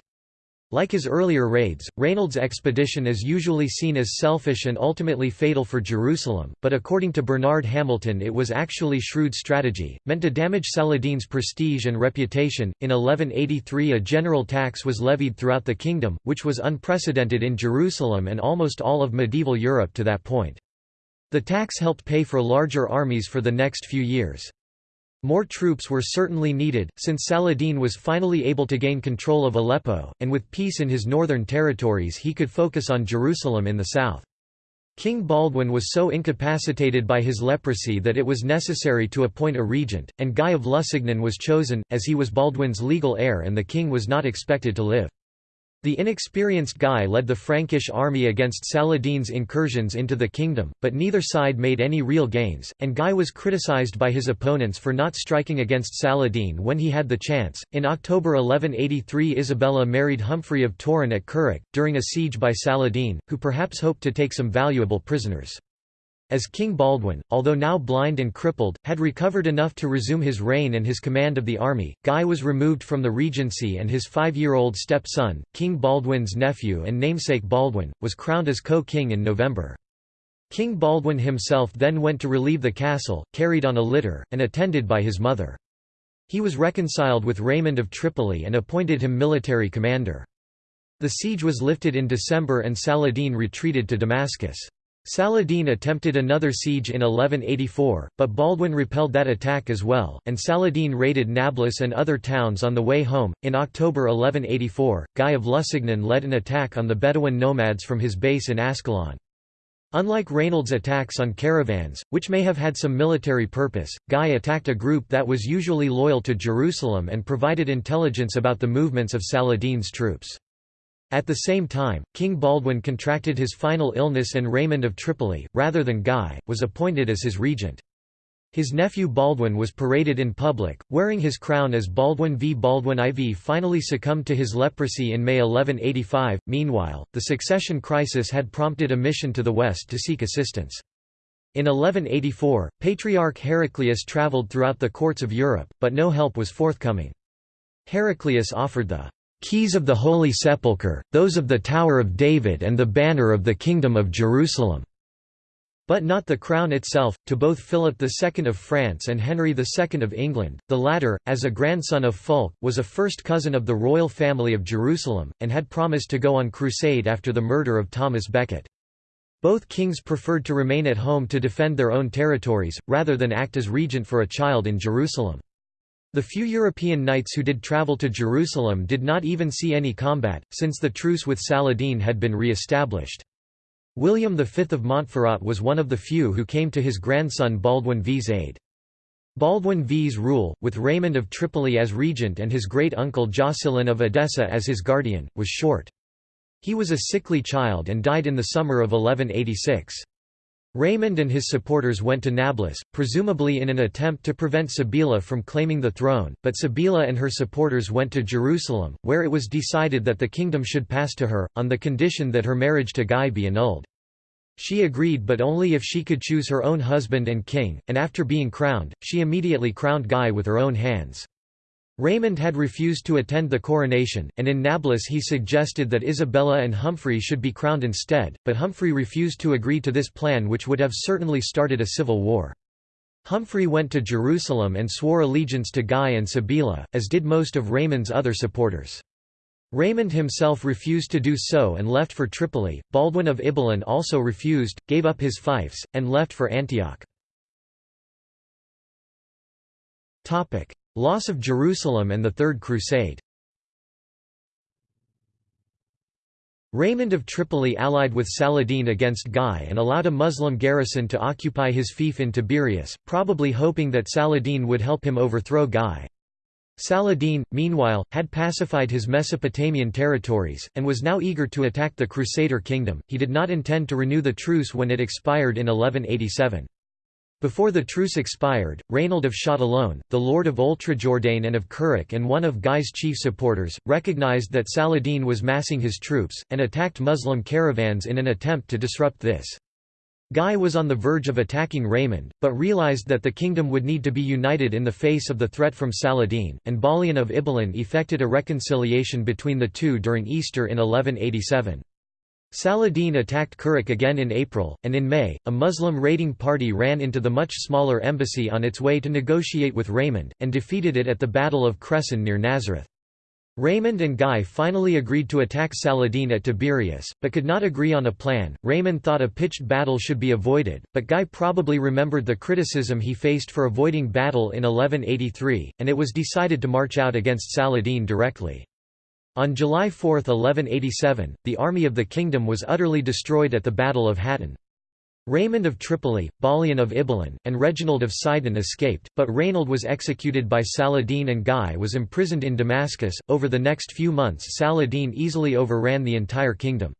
Like his earlier raids, Reynold's expedition is usually seen as selfish and ultimately fatal for Jerusalem, but according to Bernard Hamilton it was actually shrewd strategy, meant to damage Saladin's prestige and reputation. In 1183 a general tax was levied throughout the kingdom, which was unprecedented in Jerusalem and almost all of medieval Europe to that point. The tax helped pay for larger armies for the next few years. More troops were certainly needed, since Saladin was finally able to gain control of Aleppo, and with peace in his northern territories he could focus on Jerusalem in the south. King Baldwin was so incapacitated by his leprosy that it was necessary to appoint a regent, and Guy of Lusignan was chosen, as he was Baldwin's legal heir and the king was not expected to live. The inexperienced Guy led the Frankish army against Saladin's incursions into the kingdom, but neither side made any real gains, and Guy was criticized by his opponents for not striking against Saladin when he had the chance. In October 1183, Isabella married Humphrey of Toron at Kerak, during a siege by Saladin, who perhaps hoped to take some valuable prisoners as King Baldwin, although now blind and crippled, had recovered enough to resume his reign and his command of the army. Guy was removed from the regency and his five-year-old stepson, King Baldwin's nephew and namesake Baldwin, was crowned as co-king in November. King Baldwin himself then went to relieve the castle, carried on a litter, and attended by his mother. He was reconciled with Raymond of Tripoli and appointed him military commander. The siege was lifted in December and Saladin retreated to Damascus. Saladin attempted another siege in 1184, but Baldwin repelled that attack as well, and Saladin raided Nablus and other towns on the way home. In October 1184, Guy of Lusignan led an attack on the Bedouin nomads from his base in Ascalon. Unlike Reynold's attacks on caravans, which may have had some military purpose, Guy attacked a group that was usually loyal to Jerusalem and provided intelligence about the movements of Saladin's troops. At the same time, King Baldwin contracted his final illness and Raymond of Tripoli, rather than Guy, was appointed as his regent. His nephew Baldwin was paraded in public, wearing his crown as Baldwin v Baldwin IV finally succumbed to his leprosy in May 1185. Meanwhile, the succession crisis had prompted a mission to the west to seek assistance. In 1184, Patriarch Heraclius travelled throughout the courts of Europe, but no help was forthcoming. Heraclius offered the keys of the Holy Sepulchre, those of the Tower of David and the banner of the Kingdom of Jerusalem." But not the crown itself, to both Philip II of France and Henry II of England. The latter, as a grandson of Fulk, was a first cousin of the royal family of Jerusalem, and had promised to go on crusade after the murder of Thomas Becket. Both kings preferred to remain at home to defend their own territories, rather than act as regent for a child in Jerusalem. The few European knights who did travel to Jerusalem did not even see any combat, since the truce with Saladin had been re-established. William V of Montferrat was one of the few who came to his grandson Baldwin V's aid. Baldwin V's rule, with Raymond of Tripoli as regent and his great-uncle Jocelyn of Edessa as his guardian, was short. He was a sickly child and died in the summer of 1186. Raymond and his supporters went to Nablus, presumably in an attempt to prevent Sibylla from claiming the throne, but Sibylla and her supporters went to Jerusalem, where it was decided that the kingdom should pass to her, on the condition that her marriage to Guy be annulled. She agreed but only if she could choose her own husband and king, and after being crowned, she immediately crowned Guy with her own hands. Raymond had refused to attend the coronation, and in Nablus he suggested that Isabella and Humphrey should be crowned instead, but Humphrey refused to agree to this plan which would have certainly started a civil war. Humphrey went to Jerusalem and swore allegiance to Guy and Sibylla, as did most of Raymond's other supporters. Raymond himself refused to do so and left for Tripoli. Baldwin of Ibelin also refused, gave up his fiefs, and left for Antioch. Loss of Jerusalem and the Third Crusade Raymond of Tripoli allied with Saladin against Guy and allowed a Muslim garrison to occupy his fief in Tiberias, probably hoping that Saladin would help him overthrow Guy. Saladin, meanwhile, had pacified his Mesopotamian territories, and was now eager to attack the Crusader kingdom. He did not intend to renew the truce when it expired in 1187. Before the truce expired, Raynald of Châtillon, the lord of Oultrejordain and of Kerak and one of Guy's chief supporters, recognized that Saladin was massing his troops, and attacked Muslim caravans in an attempt to disrupt this. Guy was on the verge of attacking Raymond, but realized that the kingdom would need to be united in the face of the threat from Saladin, and Balian of Ibelin effected a reconciliation between the two during Easter in 1187. Saladin attacked Kerak again in April, and in May, a Muslim raiding party ran into the much smaller embassy on its way to negotiate with Raymond, and defeated it at the Battle of Cresson near Nazareth. Raymond and Guy finally agreed to attack Saladin at Tiberias, but could not agree on a plan. Raymond thought a pitched battle should be avoided, but Guy probably remembered the criticism he faced for avoiding battle in 1183, and it was decided to march out against Saladin directly. On July 4, 1187, the army of the kingdom was utterly destroyed at the Battle of Hattin. Raymond of Tripoli, Balian of Ibelin, and Reginald of Sidon escaped, but Raynald was executed by Saladin and Guy was imprisoned in Damascus. Over the next few months, Saladin easily overran the entire kingdom.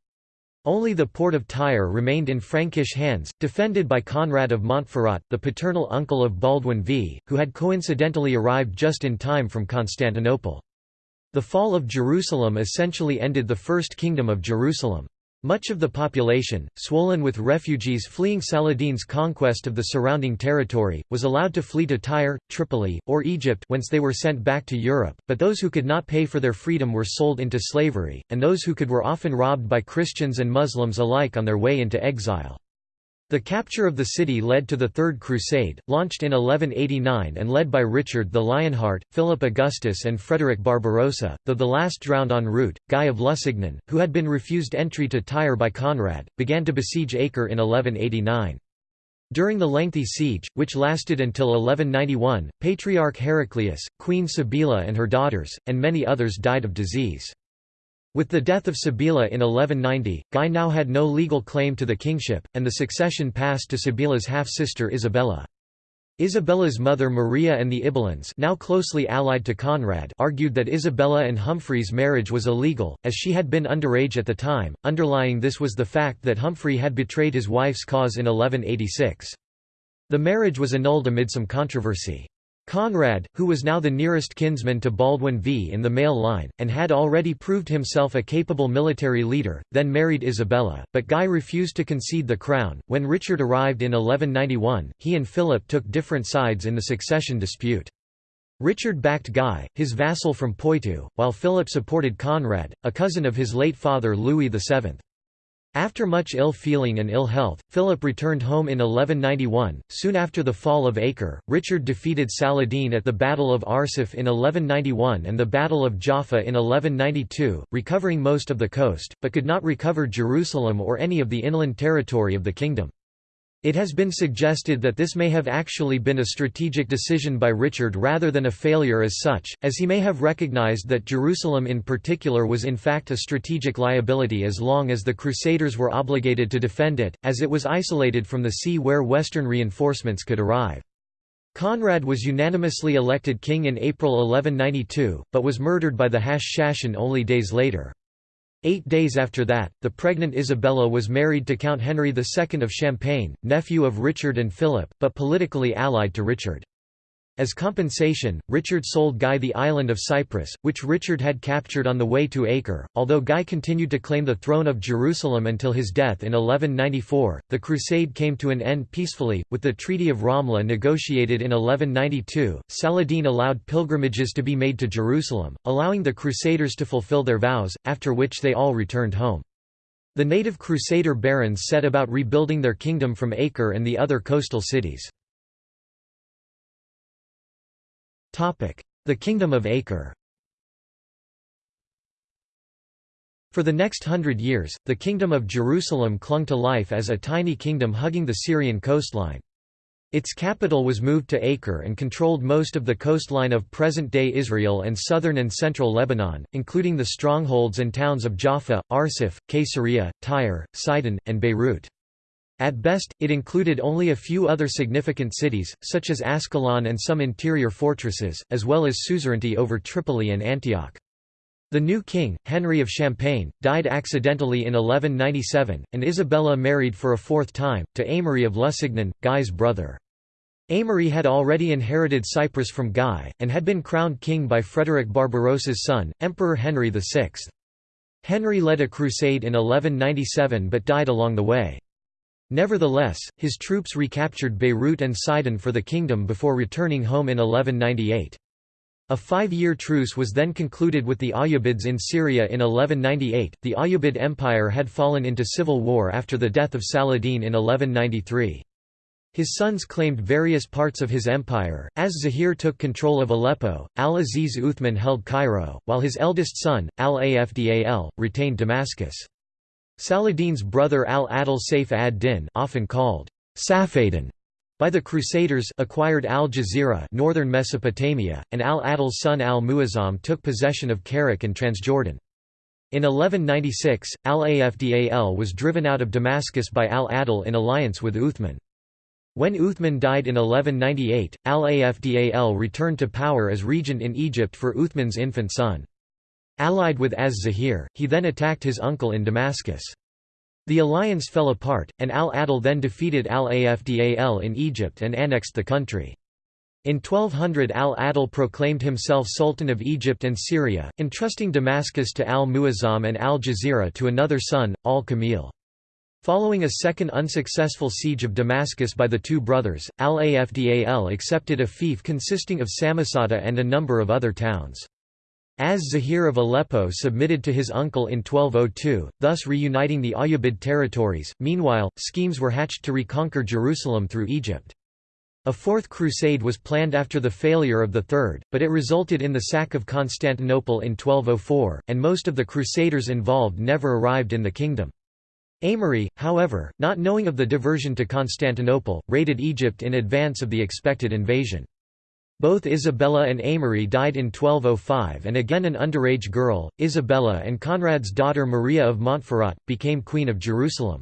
Only the port of Tyre remained in Frankish hands, defended by Conrad of Montferrat, the paternal uncle of Baldwin V, who had coincidentally arrived just in time from Constantinople. The fall of Jerusalem essentially ended the First Kingdom of Jerusalem. Much of the population, swollen with refugees fleeing Saladin's conquest of the surrounding territory, was allowed to flee to Tyre, Tripoli, or Egypt whence they were sent back to Europe, but those who could not pay for their freedom were sold into slavery, and those who could were often robbed by Christians and Muslims alike on their way into exile. The capture of the city led to the Third Crusade, launched in 1189 and led by Richard the Lionheart, Philip Augustus and Frederick Barbarossa, though the last drowned en route. Guy of Lusignan, who had been refused entry to Tyre by Conrad, began to besiege Acre in 1189. During the lengthy siege, which lasted until 1191, Patriarch Heraclius, Queen Sibylla and her daughters, and many others died of disease. With the death of Sibylla in 1190, Guy now had no legal claim to the kingship, and the succession passed to Sibylla's half-sister Isabella. Isabella's mother Maria and the Ibelins now closely allied to Conrad argued that Isabella and Humphrey's marriage was illegal, as she had been underage at the time, underlying this was the fact that Humphrey had betrayed his wife's cause in 1186. The marriage was annulled amid some controversy. Conrad, who was now the nearest kinsman to Baldwin V in the male line, and had already proved himself a capable military leader, then married Isabella, but Guy refused to concede the crown. When Richard arrived in 1191, he and Philip took different sides in the succession dispute. Richard backed Guy, his vassal from Poitou, while Philip supported Conrad, a cousin of his late father Louis VII. After much ill feeling and ill health, Philip returned home in 1191. Soon after the fall of Acre, Richard defeated Saladin at the Battle of Arsuf in 1191 and the Battle of Jaffa in 1192, recovering most of the coast, but could not recover Jerusalem or any of the inland territory of the kingdom. It has been suggested that this may have actually been a strategic decision by Richard rather than a failure as such, as he may have recognized that Jerusalem in particular was in fact a strategic liability as long as the Crusaders were obligated to defend it, as it was isolated from the sea where Western reinforcements could arrive. Conrad was unanimously elected king in April 1192, but was murdered by the Hashashin only days later. Eight days after that, the pregnant Isabella was married to Count Henry II of Champagne, nephew of Richard and Philip, but politically allied to Richard. As compensation, Richard sold Guy the island of Cyprus, which Richard had captured on the way to Acre. Although Guy continued to claim the throne of Jerusalem until his death in 1194, the crusade came to an end peacefully, with the Treaty of Ramla negotiated in 1192. Saladin allowed pilgrimages to be made to Jerusalem, allowing the crusaders to fulfill their vows, after which they all returned home. The native crusader barons set about rebuilding their kingdom from Acre and the other coastal cities. The Kingdom of Acre For the next hundred years, the Kingdom of Jerusalem clung to life as a tiny kingdom hugging the Syrian coastline. Its capital was moved to Acre and controlled most of the coastline of present-day Israel and southern and central Lebanon, including the strongholds and towns of Jaffa, Arsuf, Caesarea, Tyre, Sidon, and Beirut. At best, it included only a few other significant cities, such as Ascalon and some interior fortresses, as well as suzerainty over Tripoli and Antioch. The new king, Henry of Champagne, died accidentally in 1197, and Isabella married for a fourth time, to Amory of Lusignan, Guy's brother. Amory had already inherited Cyprus from Guy, and had been crowned king by Frederick Barbarossa's son, Emperor Henry VI. Henry led a crusade in 1197 but died along the way. Nevertheless, his troops recaptured Beirut and Sidon for the kingdom before returning home in 1198. A five-year truce was then concluded with the Ayyubids in Syria in 1198. The Ayyubid Empire had fallen into civil war after the death of Saladin in 1193. His sons claimed various parts of his empire, as Zahir took control of Aleppo, al-Aziz Uthman held Cairo, while his eldest son, al-Afdal, retained Damascus. Saladin's brother al-Adil Saif ad-Din often called Safaddin by the Crusaders acquired al-Jazira northern Mesopotamia, and al-Adil's son al-Muazzam took possession of Kerak and Transjordan. In 1196, al-Afdal was driven out of Damascus by al-Adil in alliance with Uthman. When Uthman died in 1198, al-Afdal returned to power as regent in Egypt for Uthman's infant son. Allied with Az-Zahir, he then attacked his uncle in Damascus. The alliance fell apart, and al-Adil then defeated al-Afdal in Egypt and annexed the country. In 1200 al-Adil proclaimed himself Sultan of Egypt and Syria, entrusting Damascus to al-Muazzam and al-Jazira to another son, al-Kamil. Following a second unsuccessful siege of Damascus by the two brothers, al-Afdal accepted a fief consisting of Samosata and a number of other towns. Az-Zahir of Aleppo submitted to his uncle in 1202, thus reuniting the Ayyubid territories. Meanwhile, schemes were hatched to reconquer Jerusalem through Egypt. A fourth crusade was planned after the failure of the third, but it resulted in the sack of Constantinople in 1204, and most of the crusaders involved never arrived in the kingdom. Aymery, however, not knowing of the diversion to Constantinople, raided Egypt in advance of the expected invasion. Both Isabella and Amory died in 1205 and again an underage girl, Isabella and Conrad's daughter Maria of Montferrat, became Queen of Jerusalem.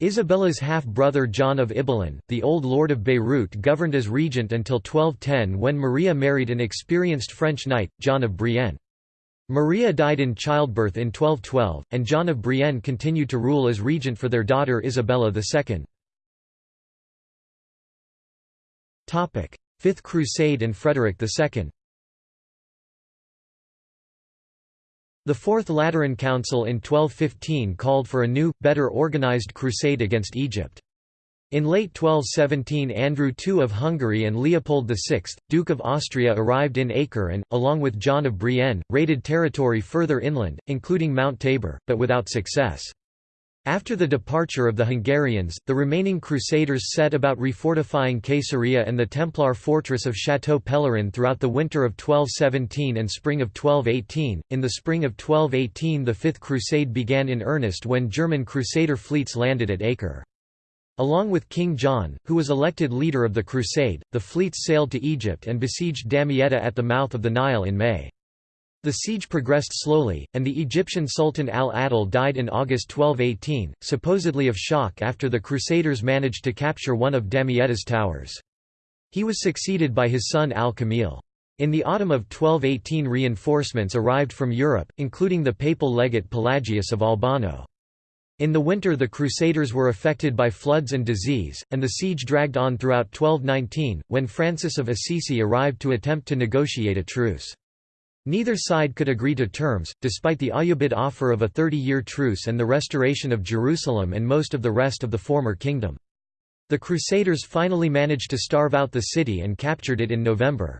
Isabella's half-brother John of Ibelin, the Old Lord of Beirut governed as regent until 1210 when Maria married an experienced French knight, John of Brienne. Maria died in childbirth in 1212, and John of Brienne continued to rule as regent for their daughter Isabella II. Fifth Crusade and Frederick II The Fourth Lateran Council in 1215 called for a new, better organized crusade against Egypt. In late 1217 Andrew II of Hungary and Leopold VI, Duke of Austria arrived in Acre and, along with John of Brienne, raided territory further inland, including Mount Tabor, but without success. After the departure of the Hungarians, the remaining Crusaders set about refortifying Caesarea and the Templar fortress of Château Pèlerin throughout the winter of 1217 and spring of 1218. In the spring of 1218 the Fifth Crusade began in earnest when German Crusader fleets landed at Acre. Along with King John, who was elected leader of the crusade, the fleets sailed to Egypt and besieged Damietta at the mouth of the Nile in May. The siege progressed slowly, and the Egyptian Sultan al-Adil died in August 1218, supposedly of shock after the Crusaders managed to capture one of Damietta's towers. He was succeeded by his son al-Kamil. In the autumn of 1218 reinforcements arrived from Europe, including the papal legate Pelagius of Albano. In the winter the Crusaders were affected by floods and disease, and the siege dragged on throughout 1219, when Francis of Assisi arrived to attempt to negotiate a truce. Neither side could agree to terms, despite the Ayyubid offer of a 30-year truce and the restoration of Jerusalem and most of the rest of the former kingdom. The Crusaders finally managed to starve out the city and captured it in November.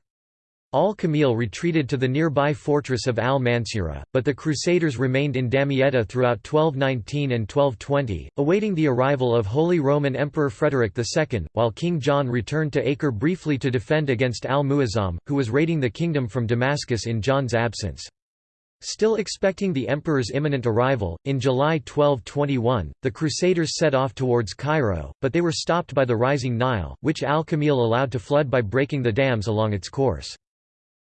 Al-Kamil retreated to the nearby fortress of al-Mansura, but the Crusaders remained in Damietta throughout 1219 and 1220, awaiting the arrival of Holy Roman Emperor Frederick II, while King John returned to Acre briefly to defend against al-Muazzam, who was raiding the kingdom from Damascus in John's absence. Still expecting the emperor's imminent arrival, in July 1221, the Crusaders set off towards Cairo, but they were stopped by the rising Nile, which al-Kamil allowed to flood by breaking the dams along its course.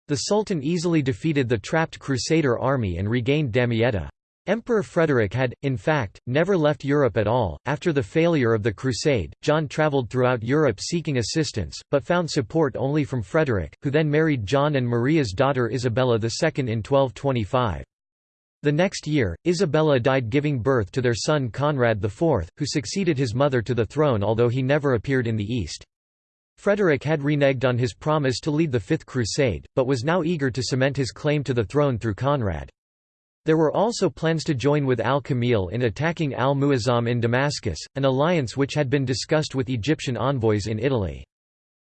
The Sultan easily defeated the trapped Crusader army and regained Damietta. Emperor Frederick had, in fact, never left Europe at all. After the failure of the Crusade, John travelled throughout Europe seeking assistance, but found support only from Frederick, who then married John and Maria's daughter Isabella II in 1225. The next year, Isabella died giving birth to their son Conrad IV, who succeeded his mother to the throne although he never appeared in the East. Frederick had reneged on his promise to lead the Fifth Crusade, but was now eager to cement his claim to the throne through Conrad. There were also plans to join with al-Kamil in attacking al-Muazzam in Damascus, an alliance which had been discussed with Egyptian envoys in Italy.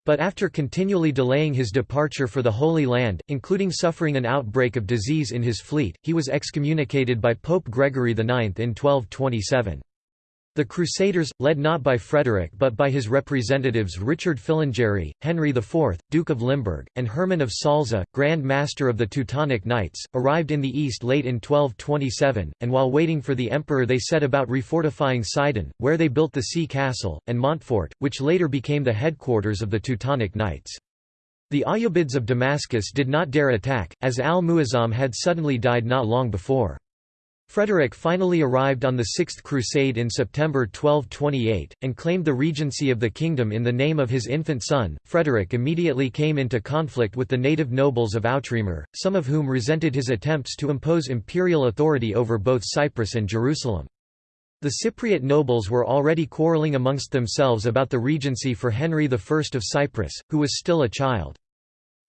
But after continually delaying his departure for the Holy Land, including suffering an outbreak of disease in his fleet, he was excommunicated by Pope Gregory IX in 1227. The Crusaders, led not by Frederick but by his representatives Richard Filangieri, Henry IV, Duke of Limburg, and Hermann of Salza, Grand Master of the Teutonic Knights, arrived in the east late in 1227, and while waiting for the emperor they set about refortifying Sidon, where they built the sea castle, and Montfort, which later became the headquarters of the Teutonic Knights. The Ayyubids of Damascus did not dare attack, as al-Muazzam had suddenly died not long before. Frederick finally arrived on the Sixth Crusade in September 1228, and claimed the regency of the kingdom in the name of his infant son. Frederick immediately came into conflict with the native nobles of Outremer, some of whom resented his attempts to impose imperial authority over both Cyprus and Jerusalem. The Cypriot nobles were already quarreling amongst themselves about the regency for Henry I of Cyprus, who was still a child.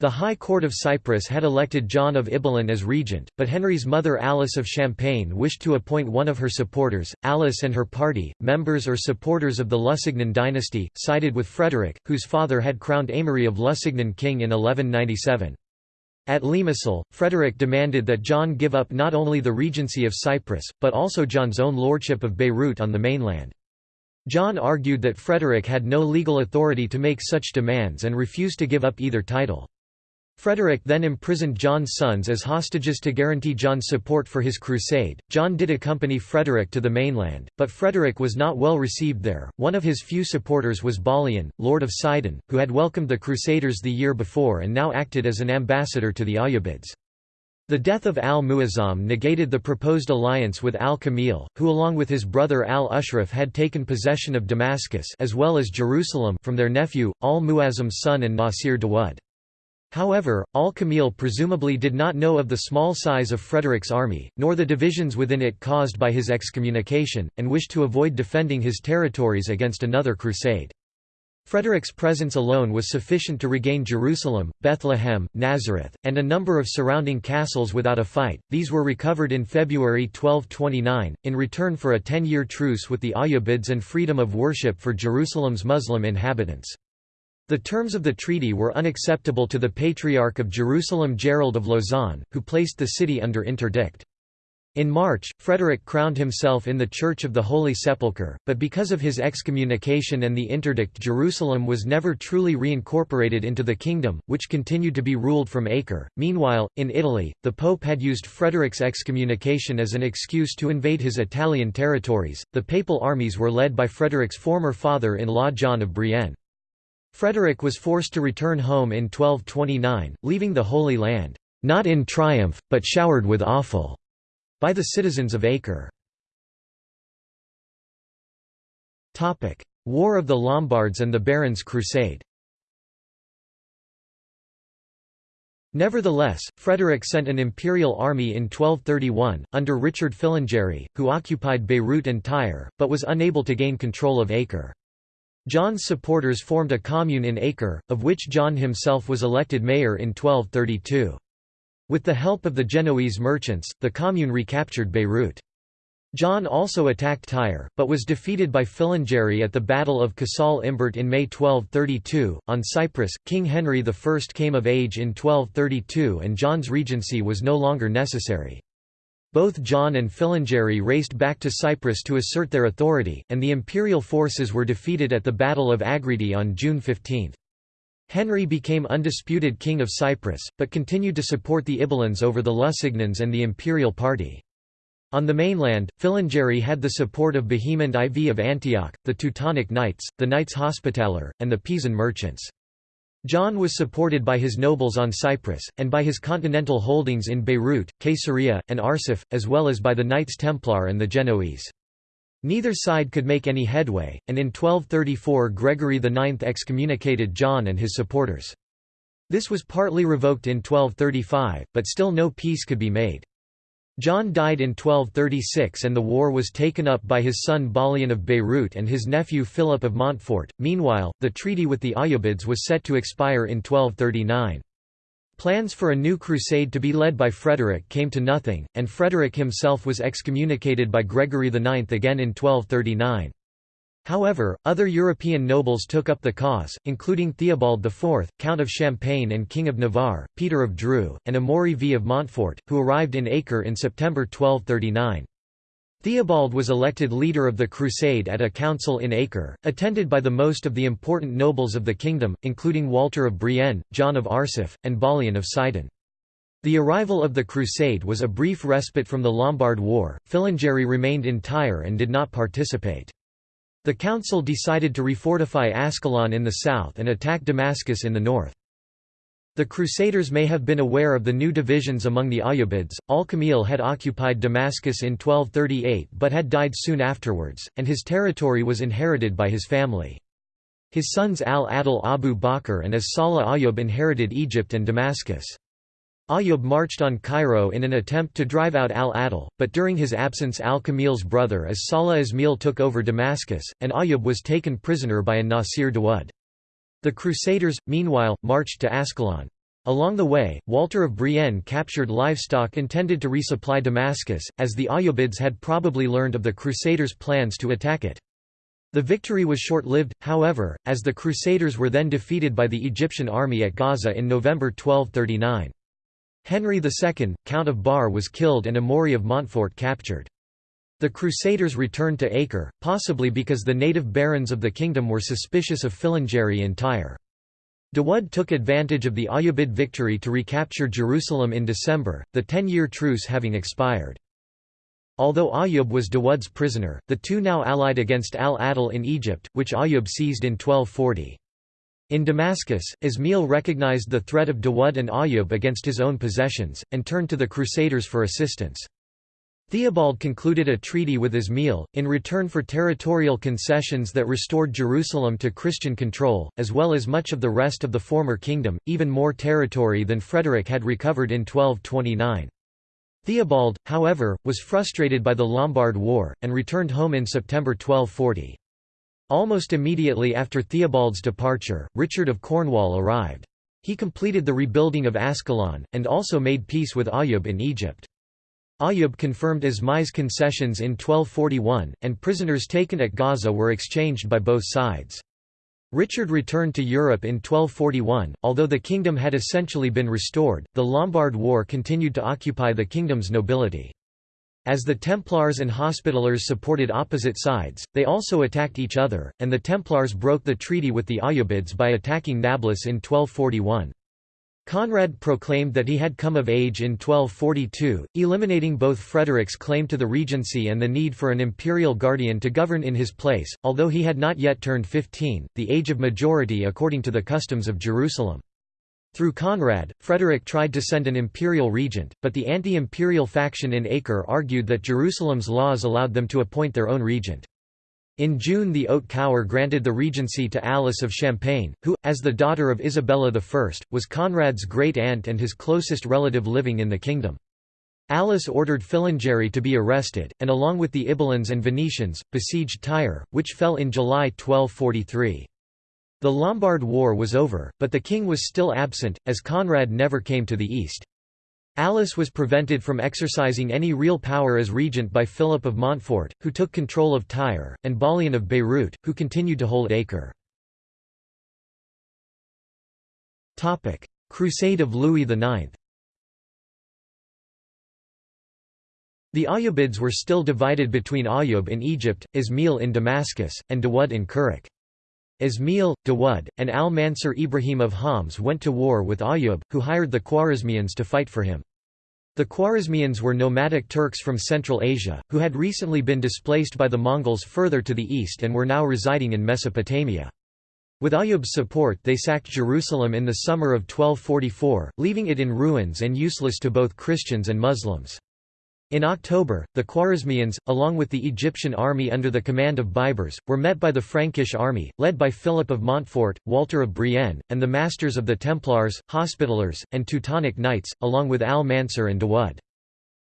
The High Court of Cyprus had elected John of Ibelin as regent, but Henry's mother Alice of Champagne wished to appoint one of her supporters. Alice and her party, members or supporters of the Lusignan dynasty, sided with Frederick, whose father had crowned Aimery of Lusignan king in 1197. At Limassol, Frederick demanded that John give up not only the regency of Cyprus, but also John's own lordship of Beirut on the mainland. John argued that Frederick had no legal authority to make such demands and refused to give up either title. Frederick then imprisoned John's sons as hostages to guarantee John's support for his crusade. John did accompany Frederick to the mainland, but Frederick was not well received there. One of his few supporters was Balian, Lord of Sidon, who had welcomed the Crusaders the year before and now acted as an ambassador to the Ayyubids. The death of al-Muazzam negated the proposed alliance with al-Kamil, who along with his brother al-Ashraf had taken possession of Damascus as well as Jerusalem from their nephew, al-Muazzam's son an-Nasir Dawud. However, al-Kamil presumably did not know of the small size of Frederick's army, nor the divisions within it caused by his excommunication, and wished to avoid defending his territories against another crusade. Frederick's presence alone was sufficient to regain Jerusalem, Bethlehem, Nazareth, and a number of surrounding castles without a fight. These were recovered in February 1229, in return for a ten-year truce with the Ayyubids and freedom of worship for Jerusalem's Muslim inhabitants. The terms of the treaty were unacceptable to the Patriarch of Jerusalem Gerald of Lausanne, who placed the city under interdict. In March, Frederick crowned himself in the Church of the Holy Sepulchre, but because of his excommunication and the interdict Jerusalem was never truly reincorporated into the kingdom, which continued to be ruled from Acre. Meanwhile, in Italy, the Pope had used Frederick's excommunication as an excuse to invade his Italian territories. The papal armies were led by Frederick's former father-in-law John of Brienne. Frederick was forced to return home in 1229, leaving the Holy Land, "...not in triumph, but showered with offal," by the citizens of Acre. War of the Lombards and the Barons' Crusade Nevertheless, Frederick sent an imperial army in 1231, under Richard Filangieri, who occupied Beirut and Tyre, but was unable to gain control of Acre. John's supporters formed a commune in Acre, of which John himself was elected mayor in 1232. With the help of the Genoese merchants, the commune recaptured Beirut. John also attacked Tyre, but was defeated by Filangieri at the Battle of Casal Imbert in May 1232. On Cyprus, King Henry I came of age in 1232 and John's regency was no longer necessary. Both John and Filangieri raced back to Cyprus to assert their authority, and the imperial forces were defeated at the Battle of Agridi on June 15. Henry became undisputed king of Cyprus, but continued to support the Ibelins over the Lusignans and the imperial party. On the mainland, Filangieri had the support of Bohemond IV of Antioch, the Teutonic Knights, the Knights Hospitaller, and the Pisan merchants. John was supported by his nobles on Cyprus, and by his continental holdings in Beirut, Caesarea, and Arsuf, as well as by the Knights Templar and the Genoese. Neither side could make any headway, and in 1234 Gregory IX excommunicated John and his supporters. This was partly revoked in 1235, but still no peace could be made. John died in 1236 and the war was taken up by his son Balian of Beirut and his nephew Philip of Montfort. Meanwhile, the treaty with the Ayyubids was set to expire in 1239. Plans for a new crusade to be led by Frederick came to nothing, and Frederick himself was excommunicated by Gregory IX again in 1239. However, other European nobles took up the cause, including Theobald IV, Count of Champagne and King of Navarre, Peter of Dreux, and Amaury V of Montfort, who arrived in Acre in September 1239. Theobald was elected leader of the crusade at a council in Acre, attended by the most of the important nobles of the kingdom, including Walter of Brienne, John of Arsuf, and Balian of Sidon. The arrival of the crusade was a brief respite from the Lombard War, Filangieri remained in Tyre and did not participate. The council decided to refortify Ascalon in the south and attack Damascus in the north. The Crusaders may have been aware of the new divisions among the Ayyubids. Al-Kamil had occupied Damascus in 1238 but had died soon afterwards, and his territory was inherited by his family. His sons al-Adil Abu Bakr and as-Salih Ayyub inherited Egypt and Damascus. Ayyub marched on Cairo in an attempt to drive out al-Adil, but during his absence al-Kamil's brother as-Salih Ismail took over Damascus, and Ayyub was taken prisoner by an-Nasir Dawud. The Crusaders, meanwhile, marched to Ascalon. Along the way, Walter of Brienne captured livestock intended to resupply Damascus, as the Ayyubids had probably learned of the Crusaders' plans to attack it. The victory was short-lived, however, as the Crusaders were then defeated by the Egyptian army at Gaza in November 1239. Henry II, Count of Bar was killed and Amaury of Montfort captured. The Crusaders returned to Acre, possibly because the native barons of the kingdom were suspicious of Filangieri in Tyre. Dawud took advantage of the Ayyubid victory to recapture Jerusalem in December, the ten-year truce having expired. Although Ayyub was Dawud's prisoner, the two now allied against al-Adil in Egypt, which Ayyub seized in 1240. In Damascus, Ismail recognized the threat of Dawud and Ayyub against his own possessions, and turned to the Crusaders for assistance. Theobald concluded a treaty with Ismail, in return for territorial concessions that restored Jerusalem to Christian control, as well as much of the rest of the former kingdom, even more territory than Frederick had recovered in 1229. Theobald, however, was frustrated by the Lombard War, and returned home in September 1240. Almost immediately after Theobald's departure, Richard of Cornwall arrived. He completed the rebuilding of Ascalon, and also made peace with Ayyub in Egypt. Ayyub confirmed Ismail's concessions in 1241, and prisoners taken at Gaza were exchanged by both sides. Richard returned to Europe in 1241. Although the kingdom had essentially been restored, the Lombard War continued to occupy the kingdom's nobility. As the Templars and Hospitallers supported opposite sides, they also attacked each other, and the Templars broke the treaty with the Ayyubids by attacking Nablus in 1241. Conrad proclaimed that he had come of age in 1242, eliminating both Frederick's claim to the regency and the need for an imperial guardian to govern in his place, although he had not yet turned 15, the age of majority according to the customs of Jerusalem. Through Conrad, Frederick tried to send an imperial regent, but the anti-imperial faction in Acre argued that Jerusalem's laws allowed them to appoint their own regent. In June the Haute Cour granted the regency to Alice of Champagne, who, as the daughter of Isabella I, was Conrad's great-aunt and his closest relative living in the kingdom. Alice ordered Filangieri to be arrested, and along with the Ibelins and Venetians, besieged Tyre, which fell in July 1243. The Lombard War was over, but the king was still absent, as Conrad never came to the east. Alice was prevented from exercising any real power as regent by Philip of Montfort, who took control of Tyre, and Balian of Beirut, who continued to hold Acre. Crusade of Louis IX The Ayyubids were still divided between Ayyub in Egypt, Ismail in Damascus, and Dawud in Kerak. Ismail, Dawud, and al-Mansur Ibrahim of Homs went to war with Ayyub, who hired the Khwarezmians to fight for him. The Khwarezmians were nomadic Turks from Central Asia, who had recently been displaced by the Mongols further to the east and were now residing in Mesopotamia. With Ayyub's support they sacked Jerusalem in the summer of 1244, leaving it in ruins and useless to both Christians and Muslims. In October, the Khwarezmians, along with the Egyptian army under the command of Baibars, were met by the Frankish army, led by Philip of Montfort, Walter of Brienne, and the masters of the Templars, Hospitallers, and Teutonic Knights, along with al-Mansur and Dawud.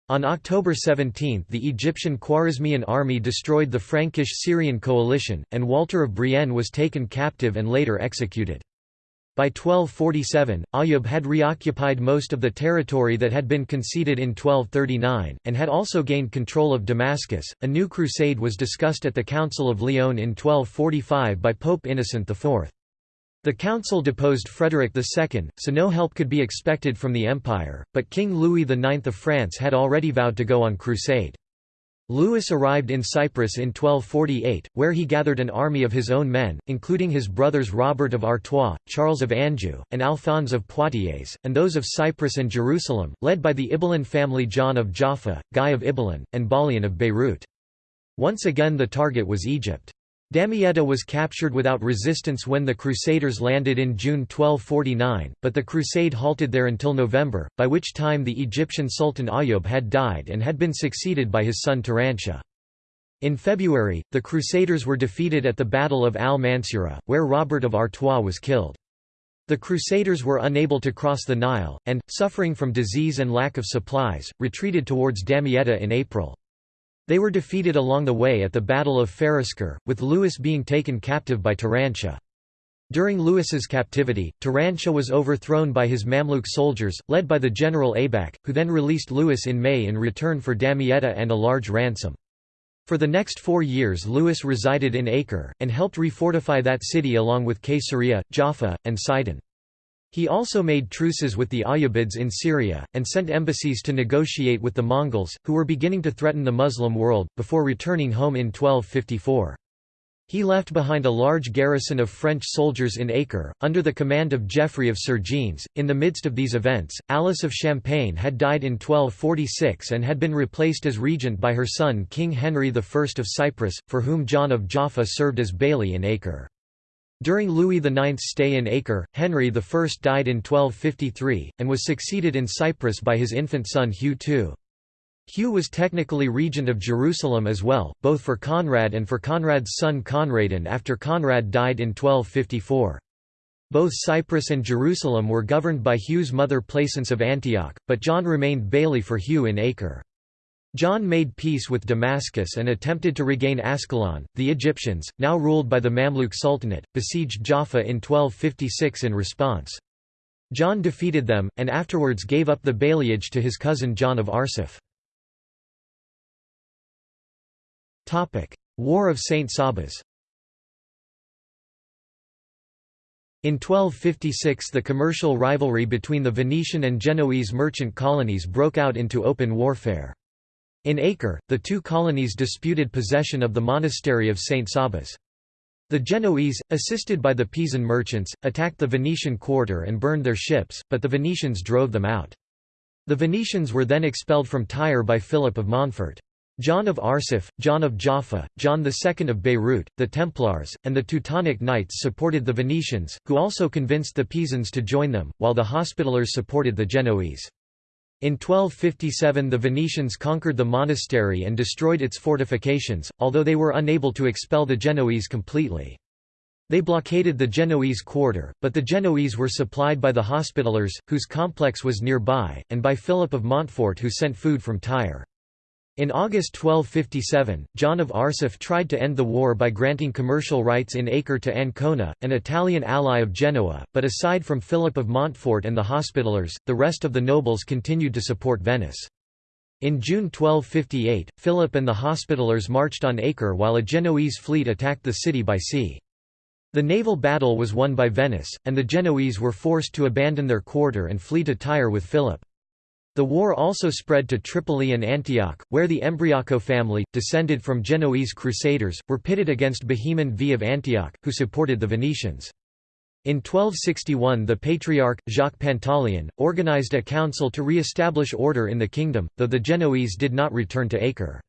On October 17 the Egyptian Khwarezmian army destroyed the Frankish-Syrian coalition, and Walter of Brienne was taken captive and later executed. By 1247, Ayyub had reoccupied most of the territory that had been conceded in 1239, and had also gained control of Damascus. A new crusade was discussed at the Council of Lyon in 1245 by Pope Innocent IV. The council deposed Frederick II, so no help could be expected from the empire, but King Louis IX of France had already vowed to go on crusade. Louis arrived in Cyprus in 1248, where he gathered an army of his own men, including his brothers Robert of Artois, Charles of Anjou, and Alphonse of Poitiers, and those of Cyprus and Jerusalem, led by the Ibelin family John of Jaffa, Guy of Ibelin, and Balian of Beirut. Once again the target was Egypt. Damietta was captured without resistance when the Crusaders landed in June 1249, but the crusade halted there until November, by which time the Egyptian Sultan Ayyub had died and had been succeeded by his son Turanshah. In February, the Crusaders were defeated at the Battle of Al-Mansura, where Robert of Artois was killed. The Crusaders were unable to cross the Nile, and, suffering from disease and lack of supplies, retreated towards Damietta in April. They were defeated along the way at the Battle of Fariskur, with Louis being taken captive by Turanshah. During Louis's captivity, Turanshah was overthrown by his Mamluk soldiers, led by the general Aybak, who then released Louis in May in return for Damietta and a large ransom. For the next four years Louis resided in Acre, and helped refortify that city along with Caesarea, Jaffa, and Sidon. He also made truces with the Ayyubids in Syria, and sent embassies to negotiate with the Mongols, who were beginning to threaten the Muslim world, before returning home in 1254. He left behind a large garrison of French soldiers in Acre, under the command of Geoffrey of Sergines. In the midst of these events, Alice of Champagne had died in 1246 and had been replaced as regent by her son King Henry I of Cyprus, for whom John of Jaffa served as bailey in Acre. During Louis IX's stay in Acre, Henry I died in 1253, and was succeeded in Cyprus by his infant son Hugh II. Hugh was technically regent of Jerusalem as well, both for Conrad and for Conrad's son Conradin after Conrad died in 1254. Both Cyprus and Jerusalem were governed by Hugh's mother Plaisance of Antioch, but John remained bailey for Hugh in Acre. John made peace with Damascus and attempted to regain Ascalon. The Egyptians, now ruled by the Mamluk Sultanate, besieged Jaffa in 1256 in response. John defeated them, and afterwards gave up the baileyage to his cousin John of Arsuf. War of St. Sabas In 1256 the commercial rivalry between the Venetian and Genoese merchant colonies broke out into open warfare. In Acre, the two colonies disputed possession of the monastery of St. Sabas. The Genoese, assisted by the Pisan merchants, attacked the Venetian quarter and burned their ships, but the Venetians drove them out. The Venetians were then expelled from Tyre by Philip of Montfort. John of Arsuf, John of Jaffa, John II of Beirut, the Templars, and the Teutonic Knights supported the Venetians, who also convinced the Pisans to join them, while the Hospitallers supported the Genoese. In 1257 the Venetians conquered the monastery and destroyed its fortifications, although they were unable to expel the Genoese completely. They blockaded the Genoese quarter, but the Genoese were supplied by the Hospitallers, whose complex was nearby, and by Philip of Montfort who sent food from Tyre. In August 1257, John of Arsuf tried to end the war by granting commercial rights in Acre to Ancona, an Italian ally of Genoa, but aside from Philip of Montfort and the Hospitallers, the rest of the nobles continued to support Venice. In June 1258, Philip and the Hospitallers marched on Acre while a Genoese fleet attacked the city by sea. The naval battle was won by Venice, and the Genoese were forced to abandon their quarter and flee to Tyre with Philip. The war also spread to Tripoli and Antioch, where the Embriaco family, descended from Genoese crusaders, were pitted against Bohemond V of Antioch, who supported the Venetians. In 1261 the Patriarch, Jacques Pantaleon, organized a council to re-establish order in the kingdom, though the Genoese did not return to Acre.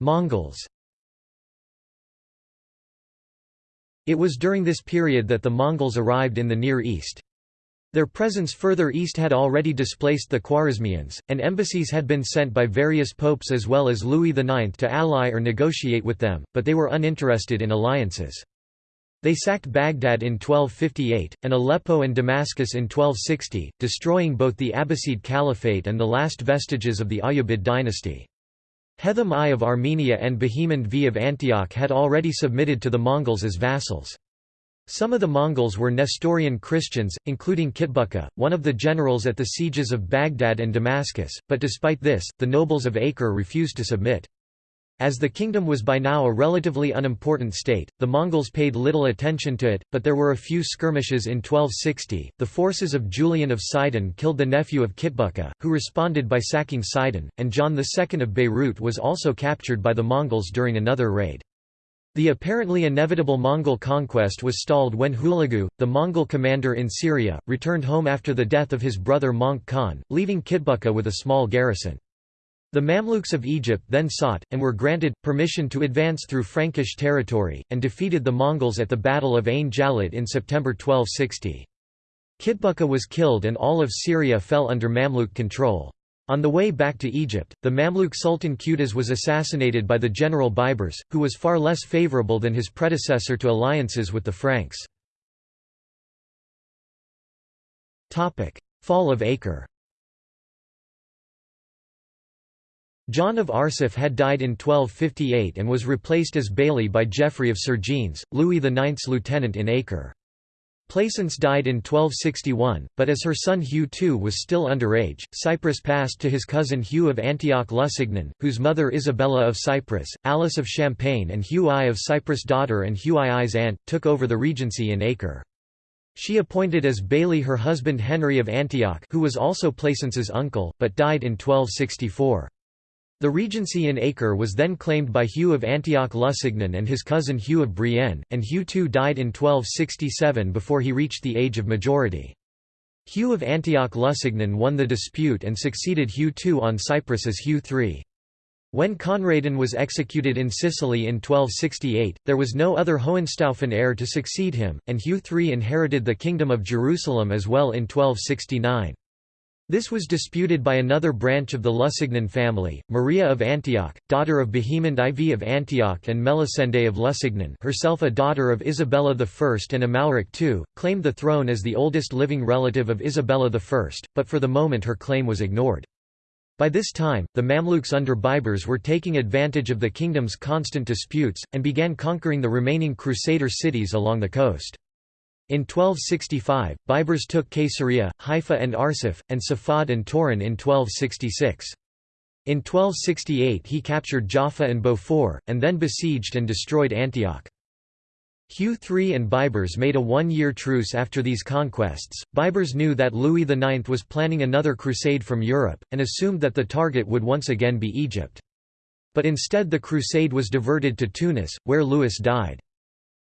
Mongols It was during this period that the Mongols arrived in the Near East. Their presence further east had already displaced the Khwarezmians, and embassies had been sent by various popes as well as Louis IX to ally or negotiate with them, but they were uninterested in alliances. They sacked Baghdad in 1258, and Aleppo and Damascus in 1260, destroying both the Abbasid Caliphate and the last vestiges of the Ayyubid dynasty. Hethum I of Armenia and Bohemond V of Antioch had already submitted to the Mongols as vassals. Some of the Mongols were Nestorian Christians, including Kitbuka, one of the generals at the sieges of Baghdad and Damascus, but despite this, the nobles of Acre refused to submit. As the kingdom was by now a relatively unimportant state, the Mongols paid little attention to it, but there were a few skirmishes in 1260. The forces of Julian of Sidon killed the nephew of Kitbuka, who responded by sacking Sidon, and John II of Beirut was also captured by the Mongols during another raid. The apparently inevitable Mongol conquest was stalled when Hulagu, the Mongol commander in Syria, returned home after the death of his brother Möngke Khan, leaving Kitbuka with a small garrison. The Mamluks of Egypt then sought, and were granted, permission to advance through Frankish territory, and defeated the Mongols at the Battle of Ain Jalut in September 1260. Kitbuka was killed and all of Syria fell under Mamluk control. On the way back to Egypt, the Mamluk Sultan Qutuz was assassinated by the general Baibars, who was far less favourable than his predecessor to alliances with the Franks. Fall of Acre John of Arsuf had died in 1258 and was replaced as Bailey by Geoffrey of Sergines, Louis IX's lieutenant in Acre. Plaisance died in 1261, but as her son Hugh II was still underage, Cyprus passed to his cousin Hugh of Antioch Lusignan, whose mother Isabella of Cyprus, Alice of Champagne and Hugh I of Cyprus' daughter and Hugh II's aunt, took over the regency in Acre. She appointed as Bailey her husband Henry of Antioch who was also Plaisance's uncle, but died in 1264. The regency in Acre was then claimed by Hugh of Antioch Lusignan and his cousin Hugh of Brienne, and Hugh II died in 1267 before he reached the age of majority. Hugh of Antioch Lusignan won the dispute and succeeded Hugh II on Cyprus as Hugh III. When Conradin was executed in Sicily in 1268, there was no other Hohenstaufen heir to succeed him, and Hugh III inherited the Kingdom of Jerusalem as well in 1269. This was disputed by another branch of the Lusignan family, Maria of Antioch, daughter of Bohemond IV of Antioch and Melisende of Lusignan herself a daughter of Isabella I and Amalric II, claimed the throne as the oldest living relative of Isabella I, but for the moment her claim was ignored. By this time, the Mamluks under Baibars were taking advantage of the kingdom's constant disputes, and began conquering the remaining Crusader cities along the coast. In 1265, Baibars took Caesarea, Haifa and Arsuf, and Safad and Toron in 1266. In 1268 he captured Jaffa and Beaufort, and then besieged and destroyed Antioch. Hugh III and Baibars made a one-year truce after these conquests. Baibars knew that Louis IX was planning another crusade from Europe, and assumed that the target would once again be Egypt. But instead the crusade was diverted to Tunis, where Louis died.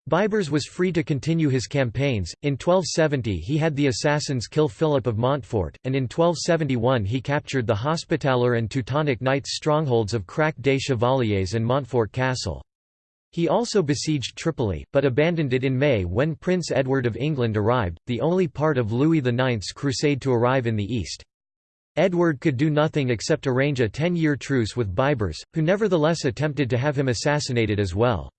Baibars was free to continue his campaigns. In 1270 he had the assassins kill Philip of Montfort, and in 1271 he captured the Hospitaller and Teutonic Knights' strongholds of Crac des Chevaliers and Montfort Castle. He also besieged Tripoli, but abandoned it in May when Prince Edward of England arrived, the only part of Louis IX's crusade to arrive in the east. Edward could do nothing except arrange a ten-year truce with Baibars, who nevertheless attempted to have him assassinated as well.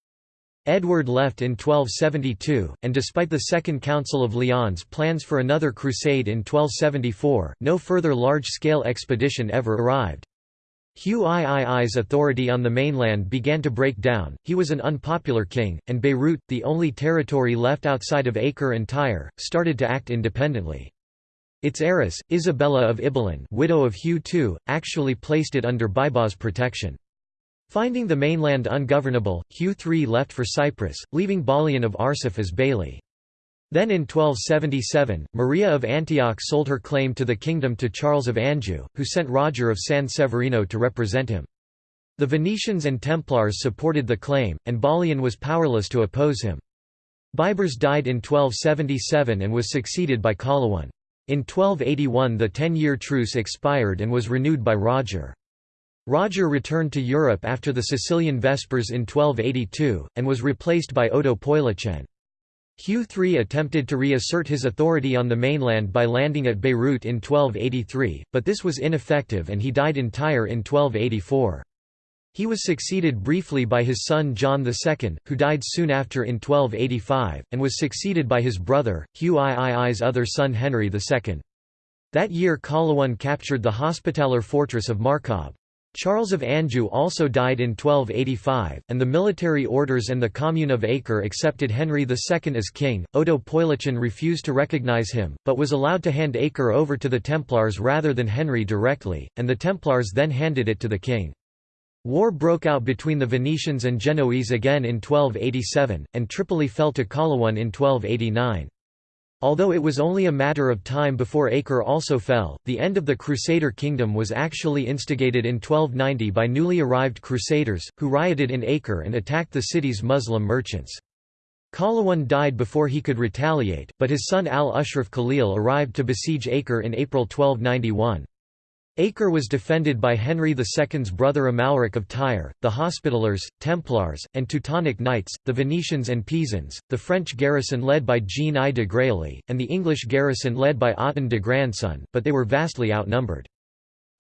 Edward left in 1272, and despite the Second Council of Lyons' plans for another crusade in 1274, no further large-scale expedition ever arrived. Hugh III's authority on the mainland began to break down, he was an unpopular king, and Beirut, the only territory left outside of Acre and Tyre, started to act independently. Its heiress, Isabella of Ibelin widow of Hugh II, actually placed it under Baibars' protection. Finding the mainland ungovernable, Hugh III left for Cyprus, leaving Balian of Arsuf as Bailey. Then in 1277, Maria of Antioch sold her claim to the kingdom to Charles of Anjou, who sent Roger of San Severino to represent him. The Venetians and Templars supported the claim, and Balian was powerless to oppose him. Baibars died in 1277 and was succeeded by Qalawun. In 1281 the ten-year truce expired and was renewed by Roger. Roger returned to Europe after the Sicilian Vespers in 1282, and was replaced by Odo Poilechien. Hugh III attempted to reassert his authority on the mainland by landing at Beirut in 1283, but this was ineffective and he died in Tyre in 1284. He was succeeded briefly by his son John II, who died soon after in 1285, and was succeeded by his brother, Hugh III's other son Henry II. That year Qalawun captured the Hospitaller fortress of Marqab. Charles of Anjou also died in 1285, and the military orders and the Commune of Acre accepted Henry II as king. Odo Poilechien refused to recognize him, but was allowed to hand Acre over to the Templars rather than Henry directly, and the Templars then handed it to the king. War broke out between the Venetians and Genoese again in 1287, and Tripoli fell to Qalawun in 1289. Although it was only a matter of time before Acre also fell, the end of the Crusader kingdom was actually instigated in 1290 by newly arrived Crusaders, who rioted in Acre and attacked the city's Muslim merchants. Qalawun died before he could retaliate, but his son al-Ashraf Khalil arrived to besiege Acre in April 1291. Acre was defended by Henry II's brother Amalric of Tyre, the Hospitallers, Templars, and Teutonic Knights, the Venetians and Pisans, the French garrison led by Jean I de Grailly, and the English garrison led by Othon de Grandson, but they were vastly outnumbered.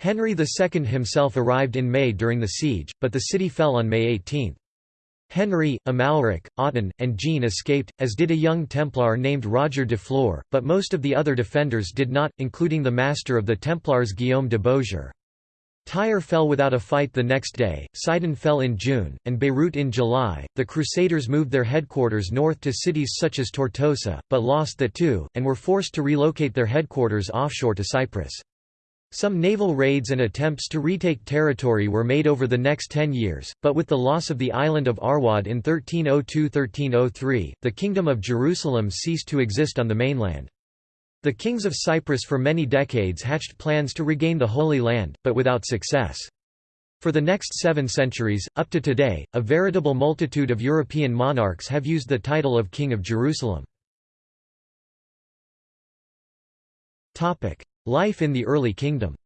Henry II himself arrived in May during the siege, but the city fell on May 18. Henry, Amalric, Othon, and Jean escaped, as did a young Templar named Roger de Flor, but most of the other defenders did not, including the master of the Templars Guillaume de Beaujeu. Tyre fell without a fight the next day, Sidon fell in June, and Beirut in July. The Crusaders moved their headquarters north to cities such as Tortosa, but lost the two, and were forced to relocate their headquarters offshore to Cyprus. Some naval raids and attempts to retake territory were made over the next ten years, but with the loss of the island of Arwad in 1302–1303, the Kingdom of Jerusalem ceased to exist on the mainland. The kings of Cyprus for many decades hatched plans to regain the Holy Land, but without success. For the next seven centuries, up to today, a veritable multitude of European monarchs have used the title of King of Jerusalem. Life in the early kingdom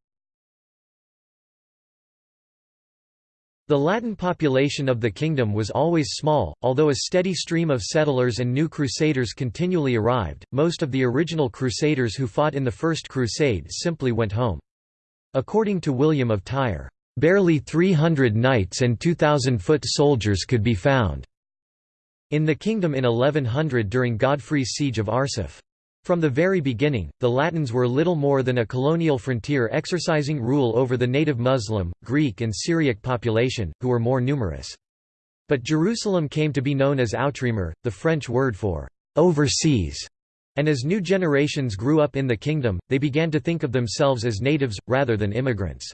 The Latin population of the kingdom was always small, although a steady stream of settlers and new crusaders continually arrived. Most of the original crusaders who fought in the First Crusade simply went home. According to William of Tyre, barely 300 knights and 2,000 foot soldiers could be found in the kingdom in 1100 during Godfrey's siege of Arsuf. From the very beginning, the Latins were little more than a colonial frontier exercising rule over the native Muslim, Greek and Syriac population, who were more numerous. But Jerusalem came to be known as Outremer, the French word for overseas, and as new generations grew up in the kingdom, they began to think of themselves as natives, rather than immigrants.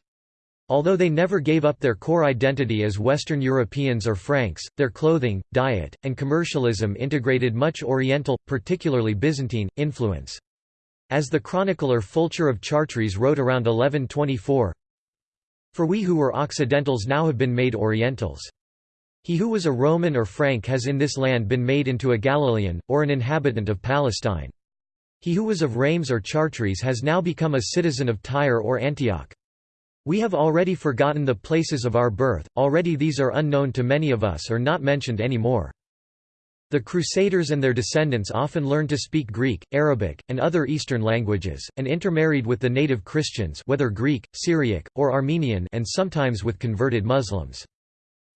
Although they never gave up their core identity as Western Europeans or Franks, their clothing, diet, and commercialism integrated much Oriental, particularly Byzantine, influence. As the chronicler Fulcher of Chartres wrote around 1124, For we who were Occidentals now have been made Orientals. He who was a Roman or Frank has in this land been made into a Galilean, or an inhabitant of Palestine. He who was of Reims or Chartres has now become a citizen of Tyre or Antioch. We have already forgotten the places of our birth, already these are unknown to many of us or not mentioned any more. The Crusaders and their descendants often learned to speak Greek, Arabic, and other Eastern languages, and intermarried with the native Christians whether Greek, Syriac, or Armenian and sometimes with converted Muslims.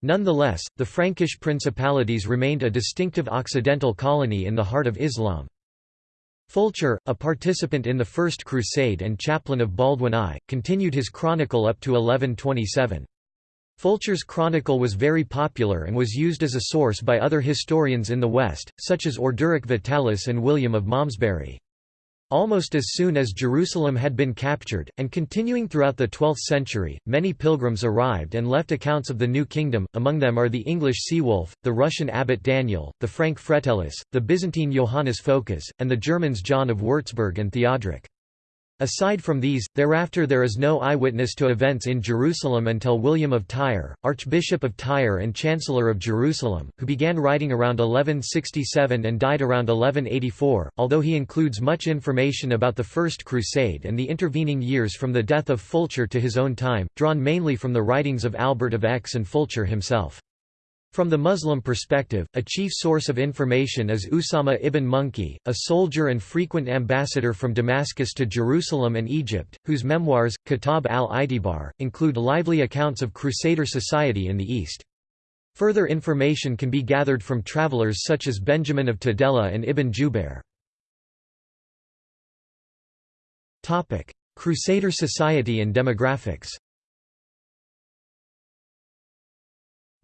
Nonetheless, the Frankish principalities remained a distinctive Occidental colony in the heart of Islam. Fulcher, a participant in the First Crusade and chaplain of Baldwin I, continued his chronicle up to 1127. Fulcher's chronicle was very popular and was used as a source by other historians in the West, such as Orderic Vitalis and William of Malmesbury. Almost as soon as Jerusalem had been captured, and continuing throughout the 12th century, many pilgrims arrived and left accounts of the new kingdom, among them are the English Saewulf, the Russian abbot Daniel, the Frank Fretellus, the Byzantine Johannes Phocas, and the Germans John of Würzburg and Theodoric. Aside from these, thereafter there is no eyewitness to events in Jerusalem until William of Tyre, Archbishop of Tyre and Chancellor of Jerusalem, who began writing around 1167 and died around 1184, although he includes much information about the First Crusade and the intervening years from the death of Fulcher to his own time, drawn mainly from the writings of Albert of Aix and Fulcher himself. From the Muslim perspective, a chief source of information is Usama ibn Munqidh, a soldier and frequent ambassador from Damascus to Jerusalem and Egypt, whose memoirs, Kitab al-Itibar, include lively accounts of Crusader society in the East. Further information can be gathered from travelers such as Benjamin of Tudela and Ibn Jubair. Crusader society and demographics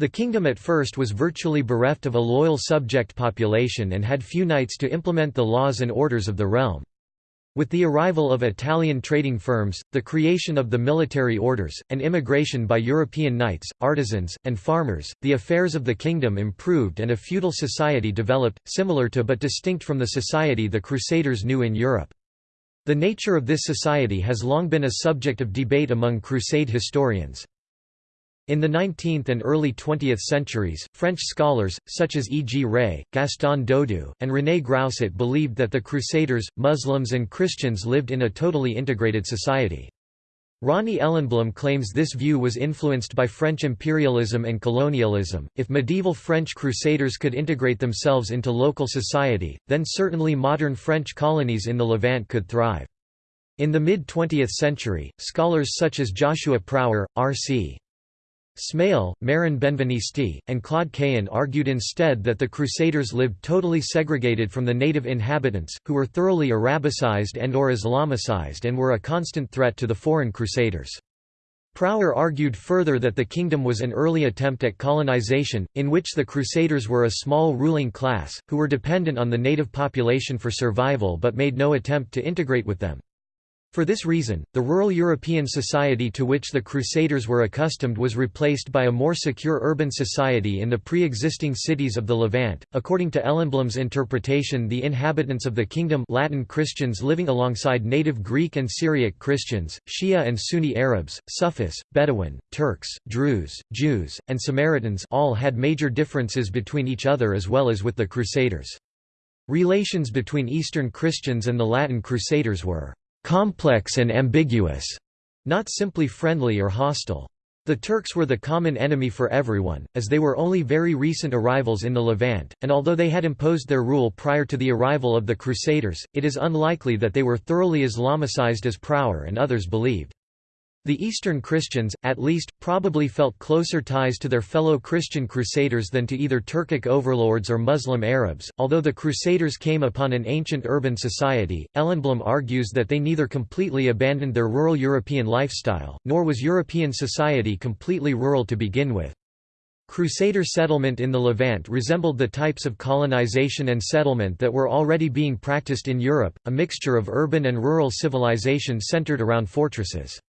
The kingdom at first was virtually bereft of a loyal subject population and had few knights to implement the laws and orders of the realm. With the arrival of Italian trading firms, the creation of the military orders, and immigration by European knights, artisans, and farmers, the affairs of the kingdom improved and a feudal society developed, similar to but distinct from the society the Crusaders knew in Europe. The nature of this society has long been a subject of debate among Crusade historians. In the 19th and early 20th centuries, French scholars, such as E. G. Rey, Gaston Dodu, and René Grousset believed that the Crusaders, Muslims and Christians lived in a totally integrated society. Ronnie Ellenblum claims this view was influenced by French imperialism and colonialism. If medieval French crusaders could integrate themselves into local society, then certainly modern French colonies in the Levant could thrive. In the mid-20th century, scholars such as Joshua Prawer, R.C. Smail, Meron Benvenisti, and Claude Cahen argued instead that the Crusaders lived totally segregated from the native inhabitants, who were thoroughly Arabicized and or Islamicized and were a constant threat to the foreign Crusaders. Prawer argued further that the kingdom was an early attempt at colonization, in which the Crusaders were a small ruling class, who were dependent on the native population for survival but made no attempt to integrate with them. For this reason, the rural European society to which the Crusaders were accustomed was replaced by a more secure urban society in the pre-existing cities of the Levant. According to Ellenblum's interpretation, the inhabitants of the kingdom Latin Christians living alongside native Greek and Syriac Christians, Shia and Sunni Arabs, Sufis, Bedouin, Turks, Druze, Jews, and Samaritans all had major differences between each other as well as with the Crusaders. Relations between Eastern Christians and the Latin Crusaders were complex and ambiguous, not simply friendly or hostile. The Turks were the common enemy for everyone, as they were only very recent arrivals in the Levant, and although they had imposed their rule prior to the arrival of the Crusaders, it is unlikely that they were thoroughly Islamicized as Prawer and others believed. The Eastern Christians, at least, probably felt closer ties to their fellow Christian crusaders than to either Turkic overlords or Muslim Arabs. Although the Crusaders came upon an ancient urban society, Ellenblum argues that they neither completely abandoned their rural European lifestyle, nor was European society completely rural to begin with. Crusader settlement in the Levant resembled the types of colonization and settlement that were already being practiced in Europe, a mixture of urban and rural civilization centered around fortresses.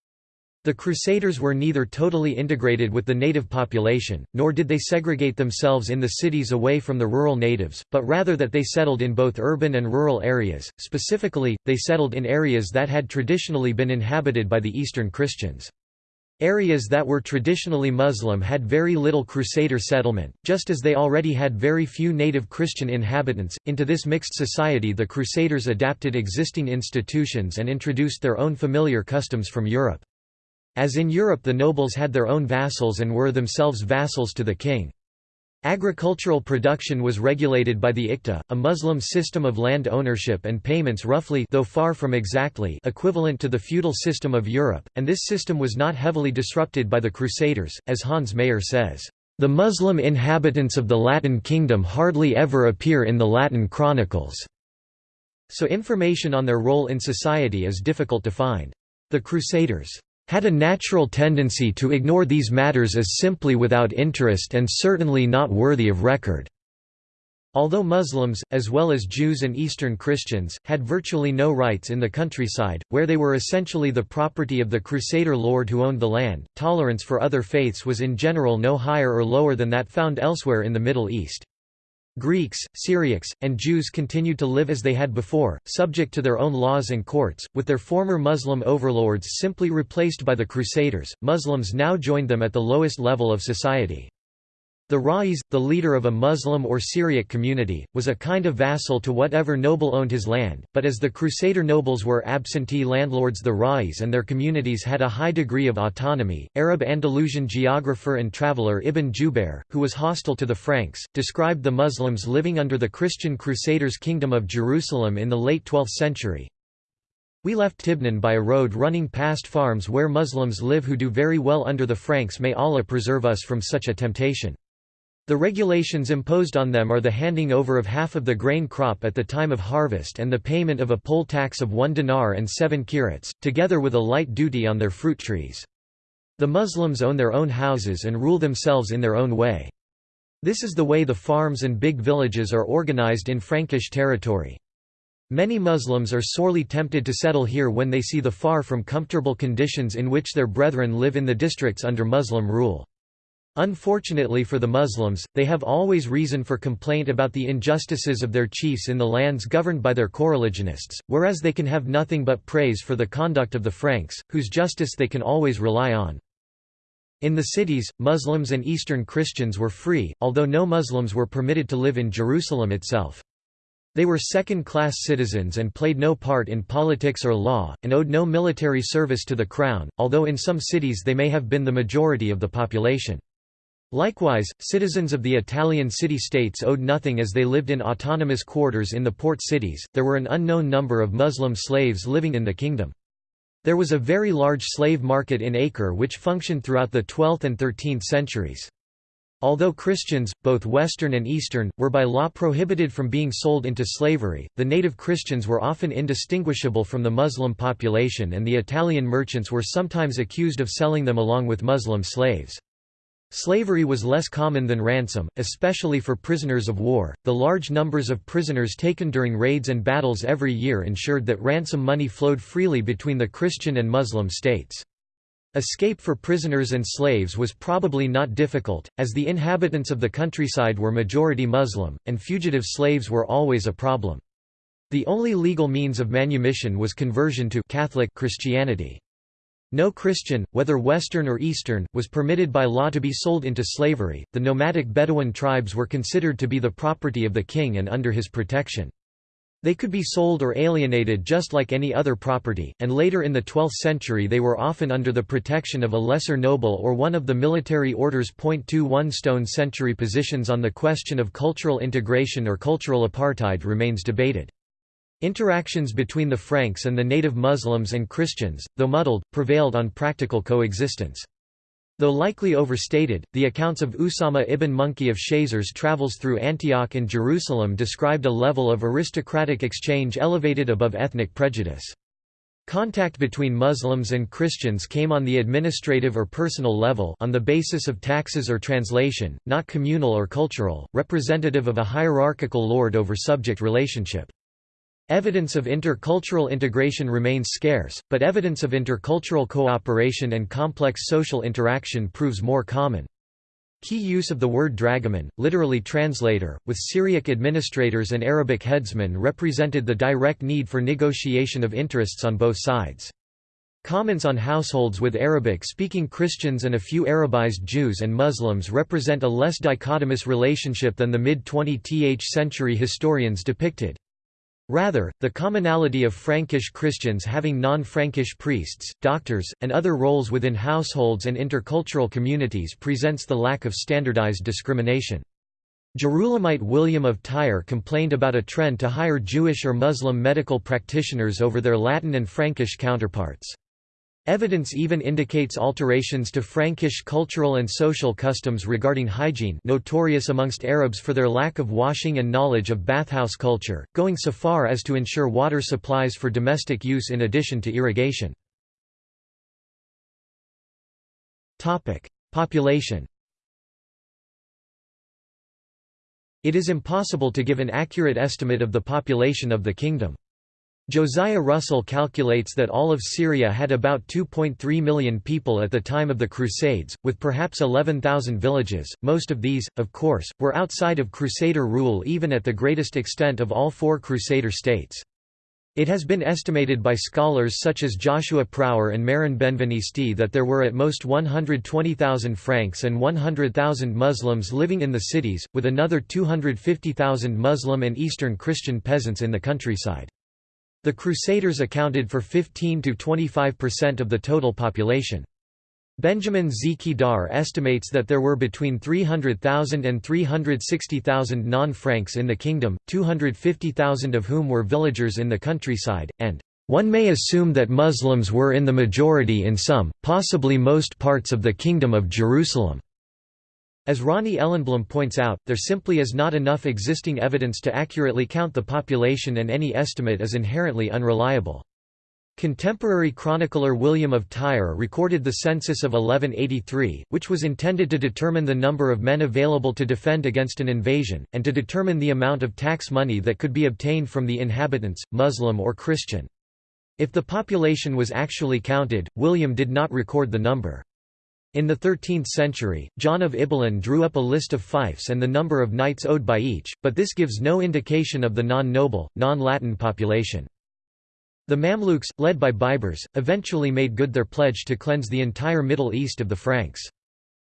The Crusaders were neither totally integrated with the native population, nor did they segregate themselves in the cities away from the rural natives, but rather that they settled in both urban and rural areas, specifically, they settled in areas that had traditionally been inhabited by the Eastern Christians. Areas that were traditionally Muslim had very little Crusader settlement, just as they already had very few native Christian inhabitants. Into this mixed society, the Crusaders adapted existing institutions and introduced their own familiar customs from Europe. As in Europe the nobles had their own vassals and were themselves vassals to the king. Agricultural production was regulated by the Iqta, a Muslim system of land ownership and payments roughly though far from exactly equivalent to the feudal system of Europe, and this system was not heavily disrupted by the Crusaders, as Hans Mayer says. The Muslim inhabitants of the Latin kingdom hardly ever appear in the Latin chronicles, so information on their role in society is difficult to find. The Crusaders' had a natural tendency to ignore these matters as simply without interest and certainly not worthy of record. Although Muslims, as well as Jews and Eastern Christians, had virtually no rights in the countryside, where they were essentially the property of the Crusader lord who owned the land, tolerance for other faiths was in general no higher or lower than that found elsewhere in the Middle East. Greeks, Syriacs, and Jews continued to live as they had before, subject to their own laws and courts, with their former Muslim overlords simply replaced by the Crusaders. Muslims now joined them at the lowest level of society. The Rais, the leader of a Muslim or Syriac community, was a kind of vassal to whatever noble owned his land, but as the Crusader nobles were absentee landlords the Rais and their communities had a high degree of autonomy. Arab Andalusian geographer and traveller Ibn Jubair, who was hostile to the Franks, described the Muslims living under the Christian Crusaders' Kingdom of Jerusalem in the late 12th century. We left Tibnin by a road running past farms where Muslims live who do very well under the Franks may Allah preserve us from such a temptation. The regulations imposed on them are the handing over of half of the grain crop at the time of harvest and the payment of a poll tax of one dinar and seven kirats, together with a light duty on their fruit trees. The Muslims own their own houses and rule themselves in their own way. This is the way the farms and big villages are organized in Frankish territory. Many Muslims are sorely tempted to settle here when they see the far from comfortable conditions in which their brethren live in the districts under Muslim rule. Unfortunately for the Muslims, they have always reason for complaint about the injustices of their chiefs in the lands governed by their coreligionists, whereas they can have nothing but praise for the conduct of the Franks, whose justice they can always rely on. In the cities, Muslims and Eastern Christians were free, although no Muslims were permitted to live in Jerusalem itself. They were second-class citizens and played no part in politics or law, and owed no military service to the crown, although in some cities they may have been the majority of the population. Likewise, citizens of the Italian city-states owed nothing as they lived in autonomous quarters in the port cities. There were an unknown number of Muslim slaves living in the kingdom. There was a very large slave market in Acre which functioned throughout the 12th and 13th centuries. Although Christians, both Western and Eastern, were by law prohibited from being sold into slavery, the native Christians were often indistinguishable from the Muslim population and the Italian merchants were sometimes accused of selling them along with Muslim slaves. Slavery was less common than ransom, especially for prisoners of war. The large numbers of prisoners taken during raids and battles every year ensured that ransom money flowed freely between the Christian and Muslim states. Escape for prisoners and slaves was probably not difficult, as the inhabitants of the countryside were majority Muslim, and fugitive slaves were always a problem. The only legal means of manumission was conversion to Catholic Christianity. No Christian, whether Western or Eastern, was permitted by law to be sold into slavery. The nomadic Bedouin tribes were considered to be the property of the king and under his protection. They could be sold or alienated just like any other property, and later in the 12th century they were often under the protection of a lesser noble or one of the military orders. 21 Stone century positions on the question of cultural integration or cultural apartheid remains debated. Interactions between the Franks and the native Muslims and Christians, though muddled, prevailed on practical coexistence. Though likely overstated, the accounts of Usama ibn Munqidh of Shaizar's travels through Antioch and Jerusalem described a level of aristocratic exchange elevated above ethnic prejudice. Contact between Muslims and Christians came on the administrative or personal level on the basis of taxes or translation, not communal or cultural, representative of a hierarchical lord over subject relationship. Evidence of intercultural integration remains scarce, but evidence of intercultural cooperation and complex social interaction proves more common. Key use of the word dragoman, literally translator, with Syriac administrators and Arabic headsmen represented the direct need for negotiation of interests on both sides. Comments on households with Arabic-speaking Christians and a few Arabized Jews and Muslims represent a less dichotomous relationship than the mid-20th century historians depicted. Rather, the commonality of Frankish Christians having non-Frankish priests, doctors, and other roles within households and intercultural communities presents the lack of standardized discrimination. Jerusalemite William of Tyre complained about a trend to hire Jewish or Muslim medical practitioners over their Latin and Frankish counterparts. Evidence even indicates alterations to Frankish cultural and social customs regarding hygiene notorious amongst Arabs for their lack of washing and knowledge of bathhouse culture, going so far as to ensure water supplies for domestic use in addition to irrigation. Population It is impossible to give an accurate estimate of the population of the kingdom. Josiah Russell calculates that all of Syria had about 2.3 million people at the time of the Crusades, with perhaps 11,000 villages. Most of these, of course, were outside of Crusader rule even at the greatest extent of all four Crusader states. It has been estimated by scholars such as Joshua Prawer and Meron Benvenisti that there were at most 120,000 Franks and 100,000 Muslims living in the cities, with another 250,000 Muslim and Eastern Christian peasants in the countryside. The Crusaders accounted for 15–25% of the total population. Benjamin Z. Kedar estimates that there were between 300,000 and 360,000 non-Franks in the kingdom, 250,000 of whom were villagers in the countryside, and one may assume that Muslims were in the majority in some, possibly most parts of the Kingdom of Jerusalem. As Ronnie Ellenblum points out, there simply is not enough existing evidence to accurately count the population and any estimate is inherently unreliable. Contemporary chronicler William of Tyre recorded the census of 1183, which was intended to determine the number of men available to defend against an invasion, and to determine the amount of tax money that could be obtained from the inhabitants, Muslim or Christian. If the population was actually counted, William did not record the number. In the 13th century, John of Ibelin drew up a list of fiefs and the number of knights owed by each, but this gives no indication of the non-noble, non-Latin population. The Mamluks, led by Baibars, eventually made good their pledge to cleanse the entire Middle East of the Franks.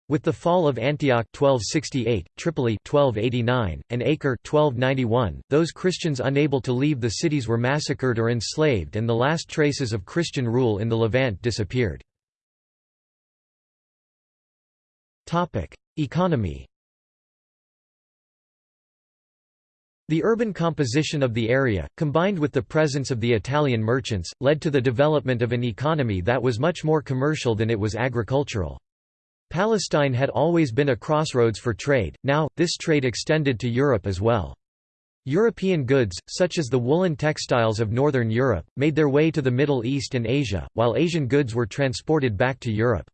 With the fall of Antioch 1268, Tripoli 1289, and Acre 1291, those Christians unable to leave the cities were massacred or enslaved and the last traces of Christian rule in the Levant disappeared. Economy The urban composition of the area, combined with the presence of the Italian merchants, led to the development of an economy that was much more commercial than it was agricultural. Palestine had always been a crossroads for trade, now, this trade extended to Europe as well. European goods, such as the woolen textiles of northern Europe, made their way to the Middle East and Asia, while Asian goods were transported back to Europe.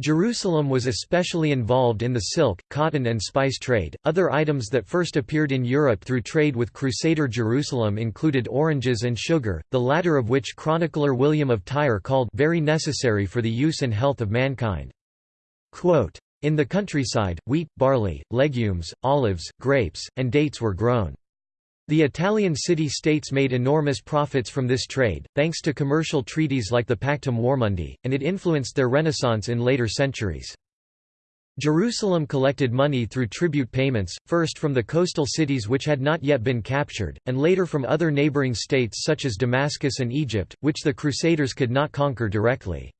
Jerusalem was especially involved in the silk, cotton and spice trade. Other items that first appeared in Europe through trade with Crusader Jerusalem included oranges and sugar, the latter of which chronicler William of Tyre called very necessary for the use and health of mankind. Quote, in the countryside, wheat, barley, legumes, olives, grapes, and dates were grown. The Italian city-states made enormous profits from this trade, thanks to commercial treaties like the Pactum Warmundi, and it influenced their renaissance in later centuries. Jerusalem collected money through tribute payments, first from the coastal cities which had not yet been captured, and later from other neighboring states such as Damascus and Egypt, which the Crusaders could not conquer directly.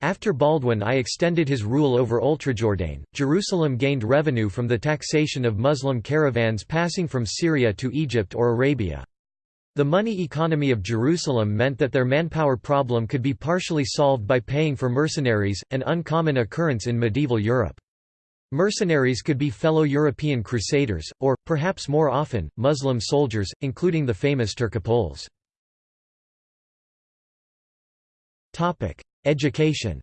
After Baldwin I extended his rule over Oultrejordain, Jerusalem gained revenue from the taxation of Muslim caravans passing from Syria to Egypt or Arabia. The money economy of Jerusalem meant that their manpower problem could be partially solved by paying for mercenaries, an uncommon occurrence in medieval Europe. Mercenaries could be fellow European crusaders, or, perhaps more often, Muslim soldiers, including the famous Turcopoles. Education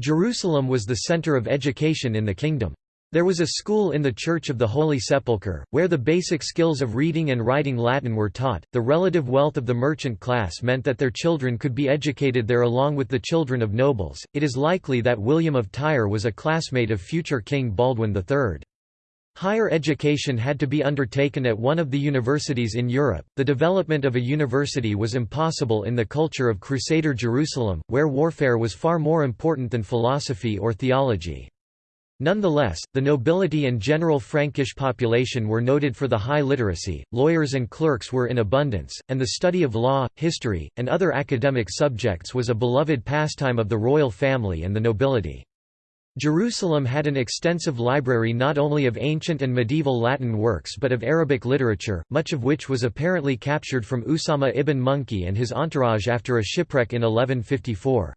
Jerusalem was the center of education in the kingdom. There was a school in the Church of the Holy Sepulchre, where the basic skills of reading and writing Latin were taught. The relative wealth of the merchant class meant that their children could be educated there along with the children of nobles. It is likely that William of Tyre was a classmate of future King Baldwin III. Higher education had to be undertaken at one of the universities in Europe. The development of a university was impossible in the culture of Crusader Jerusalem, where warfare was far more important than philosophy or theology. Nonetheless, the nobility and general Frankish population were noted for the high literacy, lawyers and clerks were in abundance, and the study of law, history, and other academic subjects was a beloved pastime of the royal family and the nobility. Jerusalem had an extensive library not only of ancient and medieval Latin works but of Arabic literature, much of which was apparently captured from Usama ibn Munqidh and his entourage after a shipwreck in 1154.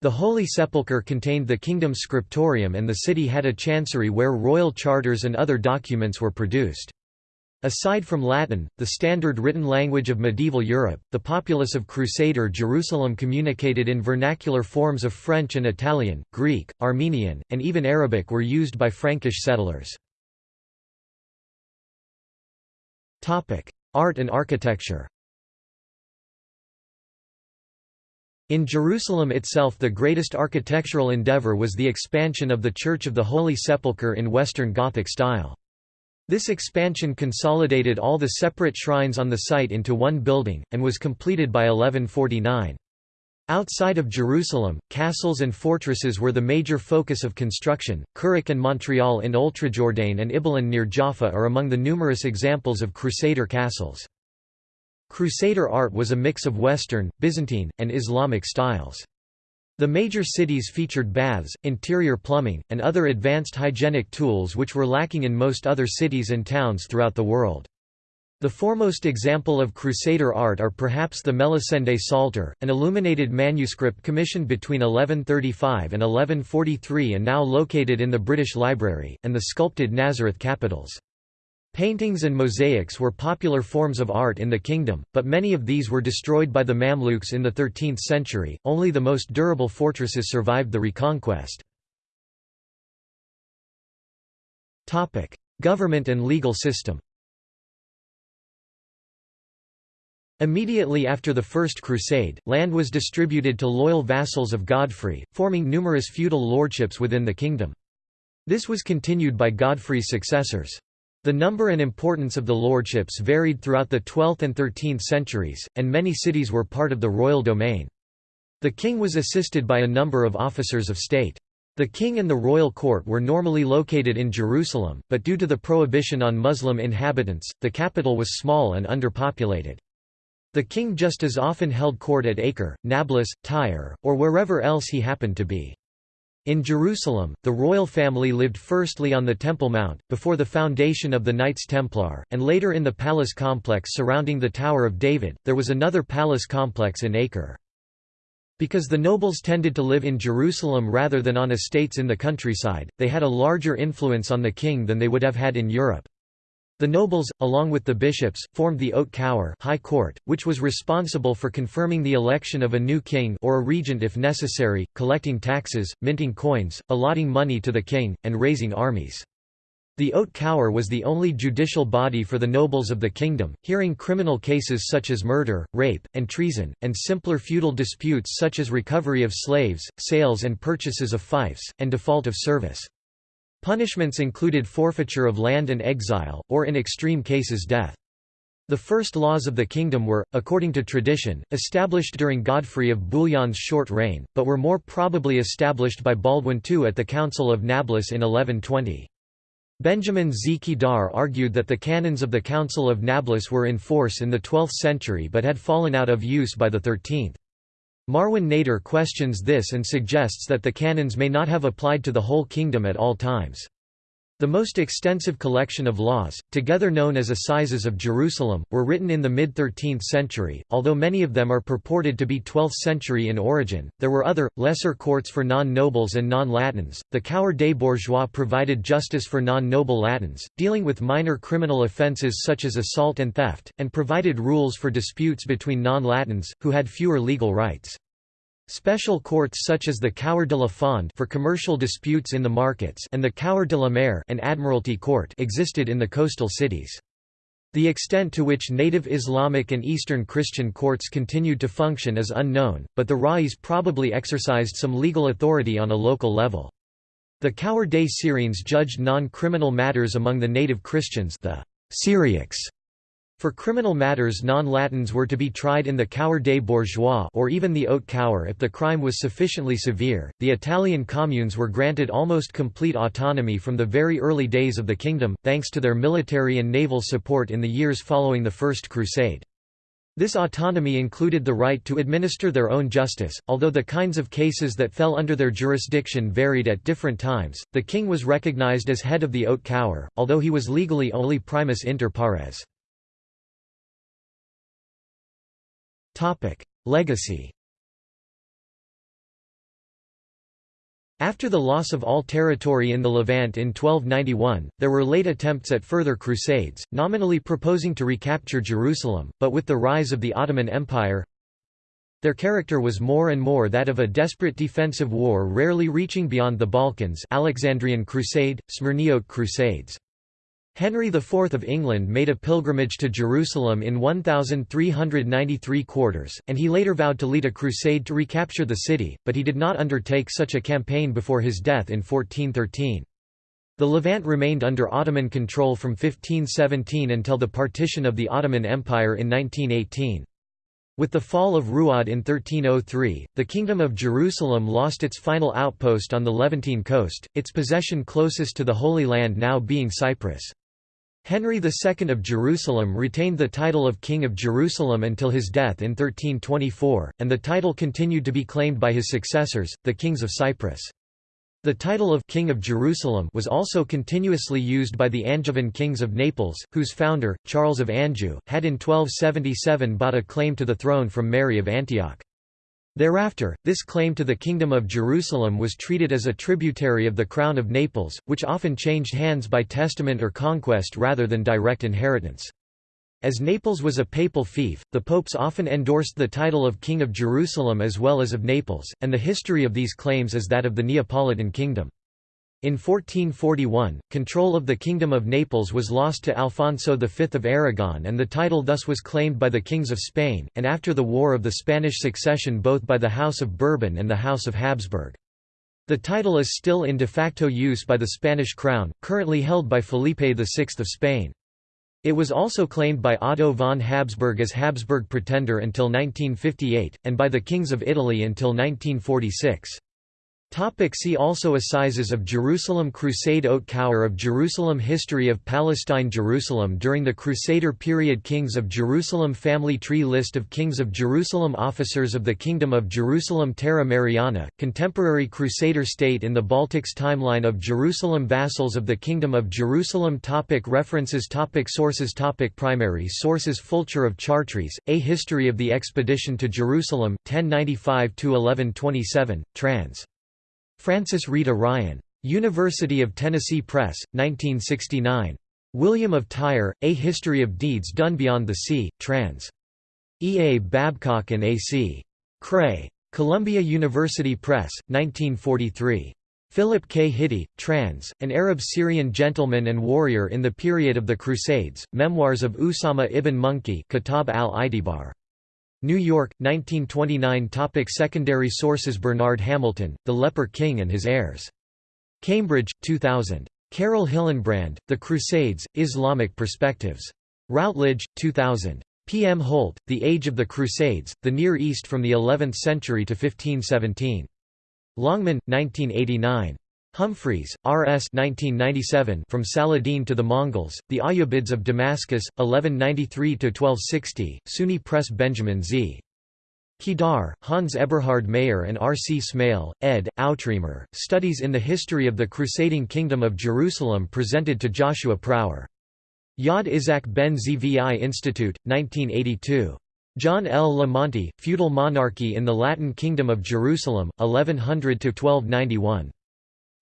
The Holy Sepulchre contained the kingdom's scriptorium and the city had a chancery where royal charters and other documents were produced. Aside from Latin, the standard written language of medieval Europe, the populace of Crusader Jerusalem communicated in vernacular forms of French and Italian, Greek, Armenian, and even Arabic were used by Frankish settlers. Art and architecture In Jerusalem itself the greatest architectural endeavor was the expansion of the Church of the Holy Sepulchre in Western Gothic style. This expansion consolidated all the separate shrines on the site into one building, and was completed by 1149. Outside of Jerusalem, castles and fortresses were the major focus of construction. Kerak and Montreal in Oultrejordain and Ibelin near Jaffa are among the numerous examples of Crusader castles. Crusader art was a mix of Western, Byzantine, and Islamic styles. The major cities featured baths, interior plumbing, and other advanced hygienic tools which were lacking in most other cities and towns throughout the world. The foremost example of Crusader art are perhaps the Melisende Psalter, an illuminated manuscript commissioned between 1135 and 1143 and now located in the British Library, and the sculpted Nazareth capitals. Paintings and mosaics were popular forms of art in the kingdom, but many of these were destroyed by the Mamluks in the 13th century, only the most durable fortresses survived the reconquest. Topic: Government and legal system Immediately after the First Crusade, land was distributed to loyal vassals of Godfrey, forming numerous feudal lordships within the kingdom. This was continued by Godfrey's successors. The number and importance of the lordships varied throughout the 12th and 13th centuries, and many cities were part of the royal domain. The king was assisted by a number of officers of state. The king and the royal court were normally located in Jerusalem, but due to the prohibition on Muslim inhabitants, the capital was small and underpopulated. The king just as often held court at Acre, Nablus, Tyre, or wherever else he happened to be. In Jerusalem, the royal family lived firstly on the Temple Mount, before the foundation of the Knights Templar, and later in the palace complex surrounding the Tower of David. There was another palace complex in Acre. Because the nobles tended to live in Jerusalem rather than on estates in the countryside, they had a larger influence on the king than they would have had in Europe. The nobles, along with the bishops, formed the Haute Cour High Court, which was responsible for confirming the election of a new king or a regent if necessary, collecting taxes, minting coins, allotting money to the king, and raising armies. The Haute Cour was the only judicial body for the nobles of the kingdom, hearing criminal cases such as murder, rape, and treason, and simpler feudal disputes such as recovery of slaves, sales and purchases of fiefs, and default of service. Punishments included forfeiture of land and exile, or in extreme cases death. The first laws of the kingdom were, according to tradition, established during Godfrey of Bouillon's short reign, but were more probably established by Baldwin II at the Council of Nablus in 1120. Benjamin Z. Kedar argued that the canons of the Council of Nablus were in force in the 12th century but had fallen out of use by the 13th. Marwan Nader questions this and suggests that the canons may not have applied to the whole kingdom at all times. The most extensive collection of laws, together known as Assizes of Jerusalem, were written in the mid-13th century, although many of them are purported to be 12th century in origin. There were other, lesser courts for non-nobles and non-Latins. The Cour des Bourgeois provided justice for non-noble Latins, dealing with minor criminal offences such as assault and theft, and provided rules for disputes between non-Latins, who had fewer legal rights. Special courts such as the Cour de la Fond for commercial disputes in the markets and the Cour de la Mer an Admiralty court existed in the coastal cities. The extent to which native Islamic and Eastern Christian courts continued to function is unknown, but the Rais probably exercised some legal authority on a local level. The Cour des Syriens judged non-criminal matters among the native Christians the Syriacs for criminal matters non-Latins were to be tried in the Cour des Bourgeois or even the Haute Cour if the crime was sufficiently severe. The Italian communes were granted almost complete autonomy from the very early days of the kingdom, thanks to their military and naval support in the years following the First Crusade. This autonomy included the right to administer their own justice, although the kinds of cases that fell under their jurisdiction varied at different times. The king was recognized as head of the Haute Cour, although he was legally only primus inter pares. Legacy After the loss of all territory in the Levant in 1291, there were late attempts at further crusades, nominally proposing to recapture Jerusalem, but with the rise of the Ottoman Empire, their character was more and more that of a desperate defensive war rarely reaching beyond the Balkans Alexandrian Crusade, Smyrniote Crusades. Henry IV of England made a pilgrimage to Jerusalem in 1393 quarters, and he later vowed to lead a crusade to recapture the city, but he did not undertake such a campaign before his death in 1413. The Levant remained under Ottoman control from 1517 until the partition of the Ottoman Empire in 1918. With the fall of Ruad in 1303, the Kingdom of Jerusalem lost its final outpost on the Levantine coast, its possession closest to the Holy Land now being Cyprus. Henry II of Jerusalem retained the title of King of Jerusalem until his death in 1324, and the title continued to be claimed by his successors, the kings of Cyprus. The title of King of Jerusalem was also continuously used by the Angevin kings of Naples, whose founder, Charles of Anjou, had in 1277 bought a claim to the throne from Mary of Antioch. Thereafter, this claim to the Kingdom of Jerusalem was treated as a tributary of the Crown of Naples, which often changed hands by testament or conquest rather than direct inheritance. As Naples was a papal fief, the popes often endorsed the title of King of Jerusalem as well as of Naples, and the history of these claims is that of the Neapolitan kingdom. In 1441, control of the Kingdom of Naples was lost to Alfonso V of Aragon and the title thus was claimed by the kings of Spain, and after the War of the Spanish Succession both by the House of Bourbon and the House of Habsburg. The title is still in de facto use by the Spanish crown, currently held by Felipe VI of Spain. It was also claimed by Otto von Habsburg as Habsburg Pretender until 1958, and by the kings of Italy until 1946. Topic see also Assizes of Jerusalem Crusade Haute Cour of Jerusalem History of Palestine Jerusalem during the Crusader period Kings of Jerusalem Family tree List of Kings of Jerusalem Officers of the Kingdom of Jerusalem Terra Mariana, Contemporary Crusader State in the Baltics Timeline of Jerusalem Vassals of the Kingdom of Jerusalem topic References topic Sources topic Primary sources Fulcher of Chartres, A History of the Expedition to Jerusalem, 1095–1127, trans. Frances Rita Ryan. University of Tennessee Press, 1969. William of Tyre, A History of Deeds Done Beyond the Sea, trans. E. A. Babcock and A. C. Krey. Columbia University Press, 1943. Philip K. Hitti, trans, an Arab-Syrian gentleman and warrior in the period of the Crusades, Memoirs of Usama ibn Munqidh Kitab al-I'tibar. New York, 1929 Topic Secondary sources Bernard Hamilton, The Leper King and His Heirs. Cambridge, 2000. Carole Hillenbrand, The Crusades, Islamic Perspectives. Routledge, 2000. P. M. Holt, The Age of the Crusades, The Near East from the Eleventh Century to 1517. Longman, 1989. Humphreys, R. S. 1997 From Saladin to the Mongols, The Ayyubids of Damascus, 1193–1260, SUNY Press Benjamin Z. Kedar, Hans Eberhard Mayer and R. C. Smail, ed., Outremer, Studies in the History of the Crusading Kingdom of Jerusalem presented to Joshua Prawer. Yad Isaac ben Zvi Institute, 1982. John L. La Monte, Feudal Monarchy in the Latin Kingdom of Jerusalem, 1100–1291.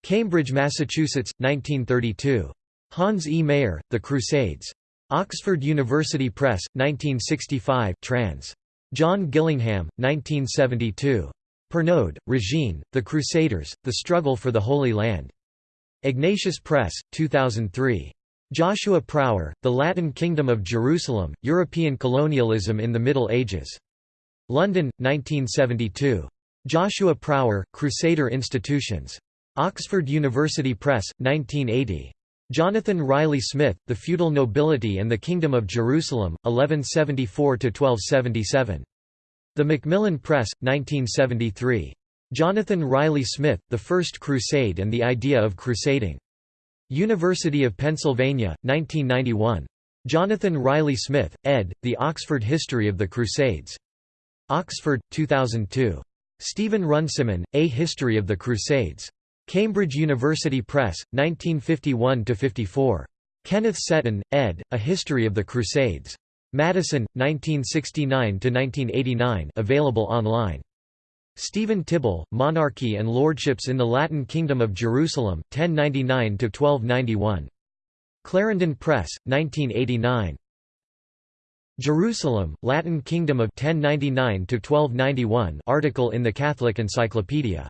Cambridge, Massachusetts, 1932. Hans E. Mayer, The Crusades. Oxford University Press, 1965 trans. John Gillingham, 1972. Pernoud, Regine, The Crusaders, The Struggle for the Holy Land. Ignatius Press, 2003. Joshua Prawer, The Latin Kingdom of Jerusalem, European Colonialism in the Middle Ages. London, 1972. Joshua Prawer, Crusader Institutions. Oxford University Press, 1980. Jonathan Riley Smith, The Feudal Nobility and the Kingdom of Jerusalem, 1174–1277. The Macmillan Press, 1973. Jonathan Riley Smith, The First Crusade and the Idea of Crusading. University of Pennsylvania, 1991. Jonathan Riley Smith, ed., The Oxford History of the Crusades. Oxford, 2002. Stephen Runciman, A History of the Crusades. Cambridge University Press, 1951–54. Kenneth Setton, ed., A History of the Crusades. Madison, 1969–1989 available online. Stephen Tibble, Monarchy and Lordships in the Latin Kingdom of Jerusalem, 1099–1291. Clarendon Press, 1989. Jerusalem, Latin Kingdom of 1099–1291 article in the Catholic Encyclopedia